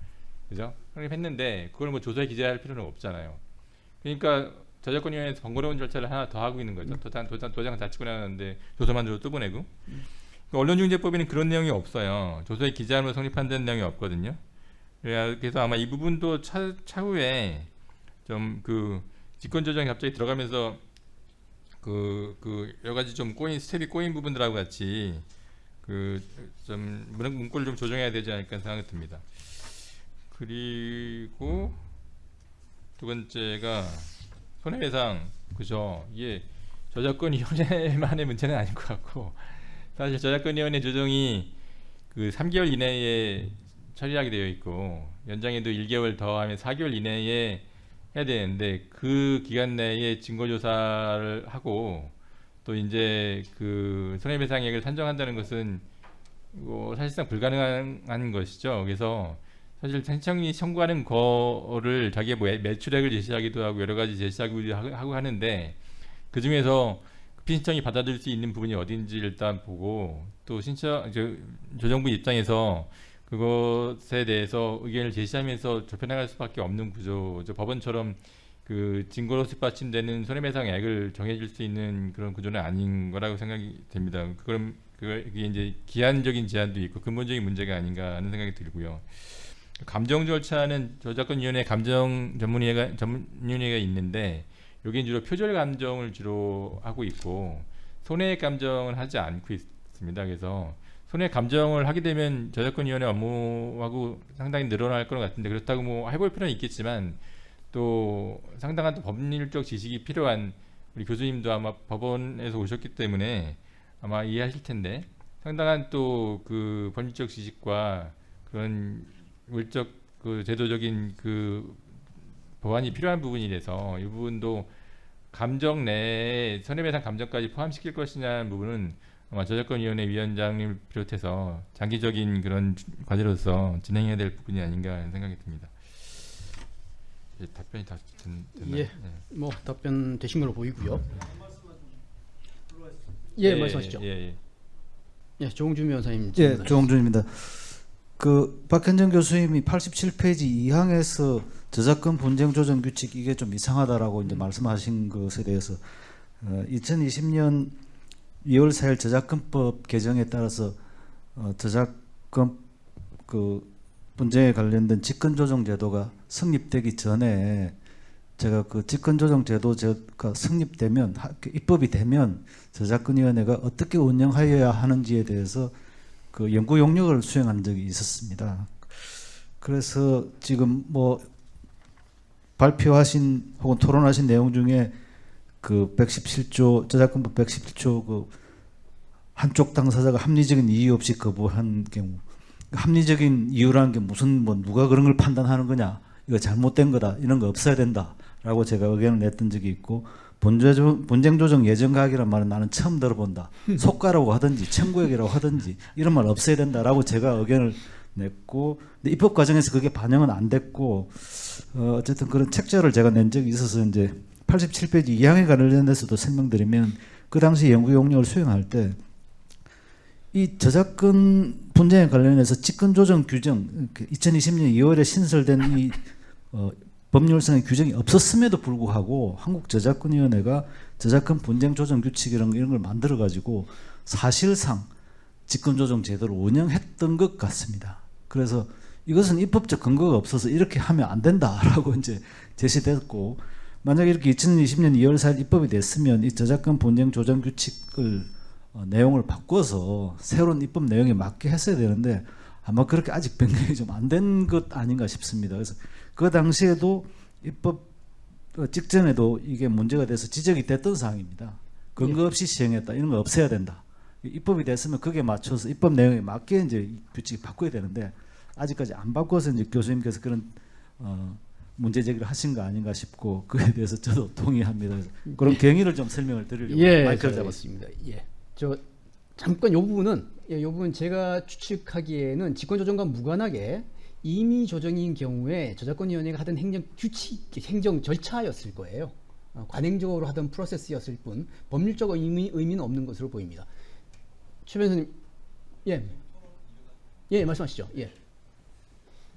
그죠? 성립했는데 그걸 뭐 조서에 기재할 필요는 없잖아요. 그러니까 저작권위원회에서 번거로운 절차를 하나 더 하고 있는 거죠. 도장, 도장, 도장 다 찍고 나갔는데 조서 만들어 또 보내고. 그 언론중재법에는 그런 내용이 없어요. 조서에 기재함으로 성립한다는 내용이 없거든요. 그래서 아마 이 부분도 차, 차후에 좀그 직권조정이 갑자기 들어가면서 그, 그 여러 가지 좀 꼬인 스텝이 꼬인 부분들하고 같이 그 좀 문구를 좀 조정해야 되지 않을까 생각이 듭니다. 그리고 두 번째가 손해배상 그죠? 이게 저작권위원회만의 문제는 아닌 것 같고 사실 저작권위원회 조정이 그 3개월 이내에 처리하게 되어 있고 연장해도 1개월 더 하면 4개월 이내에 해야 되는데 그 기간 내에 증거 조사를 하고 또 이제 그 손해배상액을 산정한다는 것은 뭐 사실상 불가능한 것이죠. 그래서 사실 신청이 청구하는 거를 자기의 뭐 매출액을 제시하기도 하고 여러 가지 제시하기도 하고 하는데 그 중에서 피 신청이 받아들일 수 있는 부분이 어딘지 일단 보고 또 신청 저, 조정부 입장에서 그것에 대해서 의견을 제시하면서 좁혀나갈 수밖에 없는 구조죠. 법원처럼 그 증거로 뒷받침되는 손해배상액을 정해줄 수 있는 그런 구조는 아닌 거라고 생각이 됩니다. 그럼 그게 이제 기한적인 제한도 있고 근본적인 문제가 아닌가 하는 생각이 들고요. 감정 절차는 저작권위원회 감정 전문위회가 전문위원회가 있는데 여기는 주로 표절 감정을 주로 하고 있고 손해액 감정을 하지 않고 있습니다. 그래서 손해 감정을 하게 되면 저작권위원회 업무하고 상당히 늘어날 것 같은데 그렇다고 뭐 해볼 필요는 있겠지만 또 상당한 또 법률적 지식이 필요한 우리 교수님도 아마 법원에서 오셨기 때문에 아마 이해하실 텐데 상당한 또 그 법률적 지식과 그런 물적 그 제도적인 그 보완이 필요한 부분이라서 이 부분도 감정 내에 손해배상 감정까지 포함시킬 것이냐는 부분은 아마 저작권위원회 위원장님을 비롯해서 장기적인 그런 과제로서 진행해야 될 부분이 아닌가 하는 생각이 듭니다. 예, 답변이 다 됐, 됐나요? 예. 뭐 답변 되신 걸로 보이고요. 예, 말씀하시죠. 예, 예. 예, 조홍준 변호사님. 예. 조홍준입니다. 그 박현정 교수님이 87페이지 2항에서 저작권 분쟁 조정 규칙 이게 좀 이상하다라고 이제 말씀하신 것에 대해서 어, 2020년 2월 4일 저작권법 개정에 따라서 어, 저작권 그 분쟁에 관련된 직권 조정 제도가 성립되기 전에 제가 그 직권 조정 제도가 성립되면 하- 그 입법이 되면 저작권위원회가 어떻게 운영하여야 하는지에 대해서 그 연구 용역을 수행한 적이 있었습니다. 그래서 지금 뭐 발표하신 혹은 토론하신 내용 중에 그 117조 저작권법 117조 그 한쪽 당사자가 합리적인 이유 없이 거부한 경우 합리적인 이유라는 게 무슨 뭐 누가 그런 걸 판단하는 거냐 이거 잘못된 거다 이런 거 없어야 된다라고 제가 의견을 냈던 적이 있고 본조- 분쟁 조정 예정 가기란 말은 나는 처음 들어본다. 속가라고 하든지 청구액이라고 하든지 이런 말 없어야 된다라고 제가 의견을 냈고 근데 입법 과정에서 그게 반영은 안 됐고 어, 어쨌든 그런 책자를 제가 낸 적이 있어서 이제 87페이지 2항에 관련해서도 설명드리면 그 당시 연구 용역을 수행할 때 이 저작권 분쟁에 관련해서 직권 조정 규정 그 2020년 2월에 신설된 이 어, 법률상의 규정이 없었음에도 불구하고 한국 저작권위원회가 저작권 분쟁 조정 규칙 이런 걸 만들어 가지고 사실상 직권 조정 제도를 운영했던 것 같습니다. 그래서 이것은 입법적 근거가 없어서 이렇게 하면 안 된다라고 이제 제시됐고 만약에 이렇게 2020년 2월 4일 입법이 됐으면 이 저작권 분쟁 조정 규칙을 어, 내용을 바꿔서 새로운 입법 내용에 맞게 했어야 되는데 아마 그렇게 아직 변경이 좀 안 된 것 아닌가 싶습니다. 그래서 그 당시에도 입법 어, 직전에도 이게 문제가 돼서 지적이 됐던 사항입니다. 근거 없이 시행했다. 이런 거 없애야 된다. 입법이 됐으면 그게 맞춰서 입법 내용에 맞게 이제 이 규칙 바꿔야 되는데 아직까지 안 바꿔서 이제 교수님께서 그런 어, 문제 제기를 하신 거 아닌가 싶고 그에 대해서 저도 동의합니다. 그런 경위를 좀 설명을 드리려고 예, 마이크를 그- 잡았습니다. 예. 저 잠깐 요 부분은 예, 요 부분 제가 추측하기에는 직권 조정과 무관하게 임의 조정인 경우에 저작권위원회가 하던 행정 규칙, 행정 절차였을 거예요. 어, 관행적으로 하던 프로세스였을 뿐 법률적 의미, 의미는 없는 것으로 보입니다. 최 변호사님, 예, 예, 말씀하시죠. 예,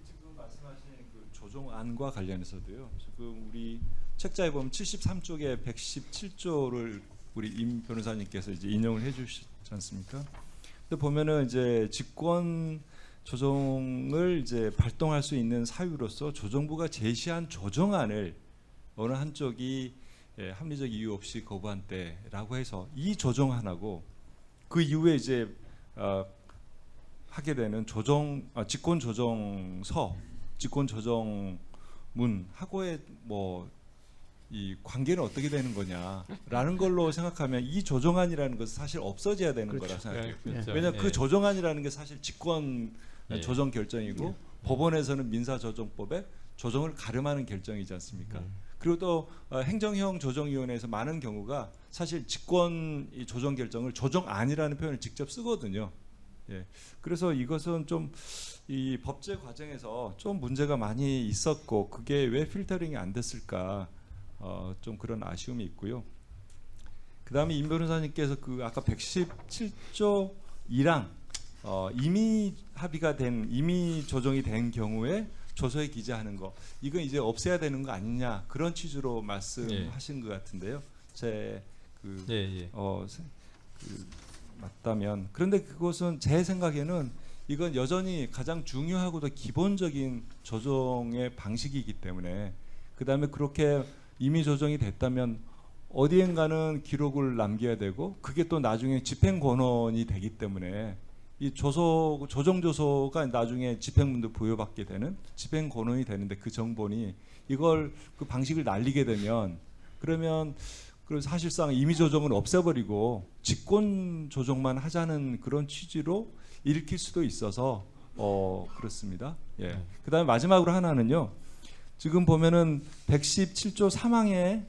지금 말씀하신 그 조정안과 관련해서도요. 지금 우리 책자에 보면 73쪽에 117조를 우리 임 변호사님께서 이제 인용을 해주시지 않습니까? 근데 보면은 이제 직권 조정을 이제 발동할 수 있는 사유로서 조정부가 제시한 조정안을 어느 한쪽이 예, 합리적 이유 없이 거부한 때라고 해서 이 조정안하고 그 이후에 이제 어, 하게 되는 조정 아, 직권 조정서, 직권 조정문하고의 뭐 이 관계는 어떻게 되는 거냐라는 걸로 생각하면 이 조정안이라는 것은 사실 없어져야 되는 그렇죠. 거라 생각해요. 예, 그렇죠. 왜냐 예. 그 조정안이라는 게 사실 직권 예. 조정 결정이고 법원에서는 민사조정법에 조정을 가름하는 결정이지 않습니까? 음. 그리고 또 어, 행정형 조정위원회에서 많은 경우가 사실 직권 이 조정 결정을 조정안이라는 표현을 직접 쓰거든요. 예. 그래서 이것은 좀 이 법제 과정에서 좀 문제가 많이 있었고 그게 왜 필터링이 안 됐을까 어, 좀 그런 아쉬움이 있고요. 그다음에 임 변호사님께서 그 아까 117조 2랑 어, 이미 합의가 된 이미 조정이 된 경우에 조서에 기재하는 거 이건 이제 없애야 되는 거 아니냐 그런 취지로 말씀하신 것 같은데요. 제그 예, 예. 어, 세- 그, 맞다면 그런데 그것은 제 생각에는 이건 여전히 가장 중요하고도 기본적인 조정의 방식이기 때문에 그 다음에 그렇게 이미 조정이 됐다면 어디엔가는 기록을 남겨야 되고 그게 또 나중에 집행 권한이 되기 때문에 이 조서 조정 조서가 나중에 집행문도 부여받게 되는 집행 권한이 되는데 그 정본이 이걸 그 방식을 날리게 되면 그러면 그 사실상 임의 조정은 없애버리고 직권 조정만 하자는 그런 취지로 읽힐 수도 있어서 어 그렇습니다. 예. 그다음에 마지막으로 하나는요. 지금 보면은 117조 3항에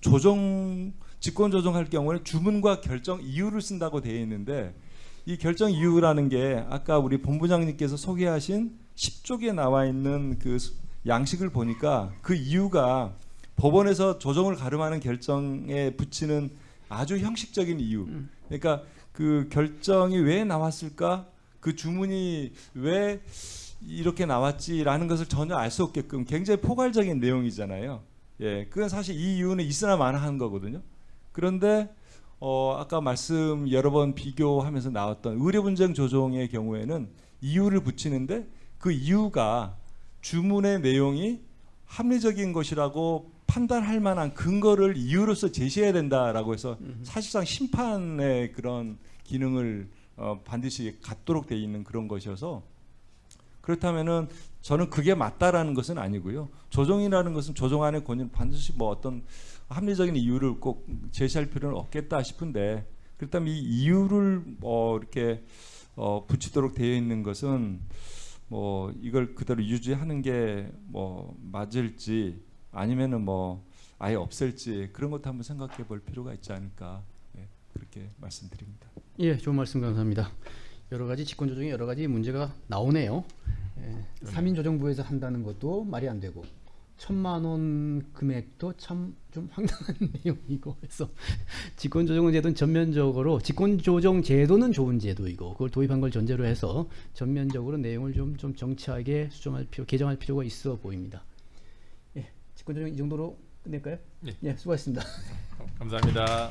조정 직권 조정할 경우에 주문과 결정 이유를 쓴다고 되어 있는데 이 결정 이유라는 게 아까 우리 본부장님께서 소개하신 10쪽에 나와 있는 그 수- 양식을 보니까 그 이유가 법원에서 조정을 가름하는 결정에 붙이는 아주 형식적인 이유. 그러니까 그 결정이 왜 나왔을까? 그 주문이 왜 이렇게 나왔지라는 것을 전혀 알 수 없게끔 굉장히 포괄적인 내용이잖아요. 예, 그건 사실 이 이유는 있으나 마나한 거거든요. 그런데 어, 아까 말씀 여러 번 비교하면서 나왔던 의료분쟁 조정의 경우에는 이유를 붙이는데 그 이유가 주문의 내용이 합리적인 것이라고 판단할 만한 근거를 이유로서 제시해야 된다라고 해서 사실상 심판의 그런 기능을 어, 반드시 갖도록 돼 있는 그런 것이어서 그렇다면은 저는 그게 맞다라는 것은 아니고요. 조정이라는 것은 조정안의 권위는 반드시 뭐 어떤 합리적인 이유를 꼭 제시할 필요는 없겠다 싶은데 그렇다면 이 이유를 뭐 이렇게 어, 붙이도록 되어 있는 것은 뭐 이걸 그대로 유지하는 게 뭐 맞을지 아니면은 뭐 아예 없앨지 그런 것도 한번 생각해 볼 필요가 있지 않을까 예, 그렇게 말씀드립니다. 예, 좋은 말씀 감사합니다. 여러 가지 직권 조정에 여러 가지 문제가 나오네요. 예, 3인 조정부에서 한다는 것도 말이 안 되고 천만 원 금액도 참 좀 황당한 내용이고 그래서 직권 조정 제도는 전면적으로 직권 조정 제도는 좋은 제도이고 그걸 도입한 걸 전제로 해서 전면적으로 내용을 좀 좀 정치하게 수정할 필요 개정할 필요가 있어 보입니다. 예, 직권 조정 이 정도로 끝낼까요? 예. 예 수고하셨습니다. 감사합니다.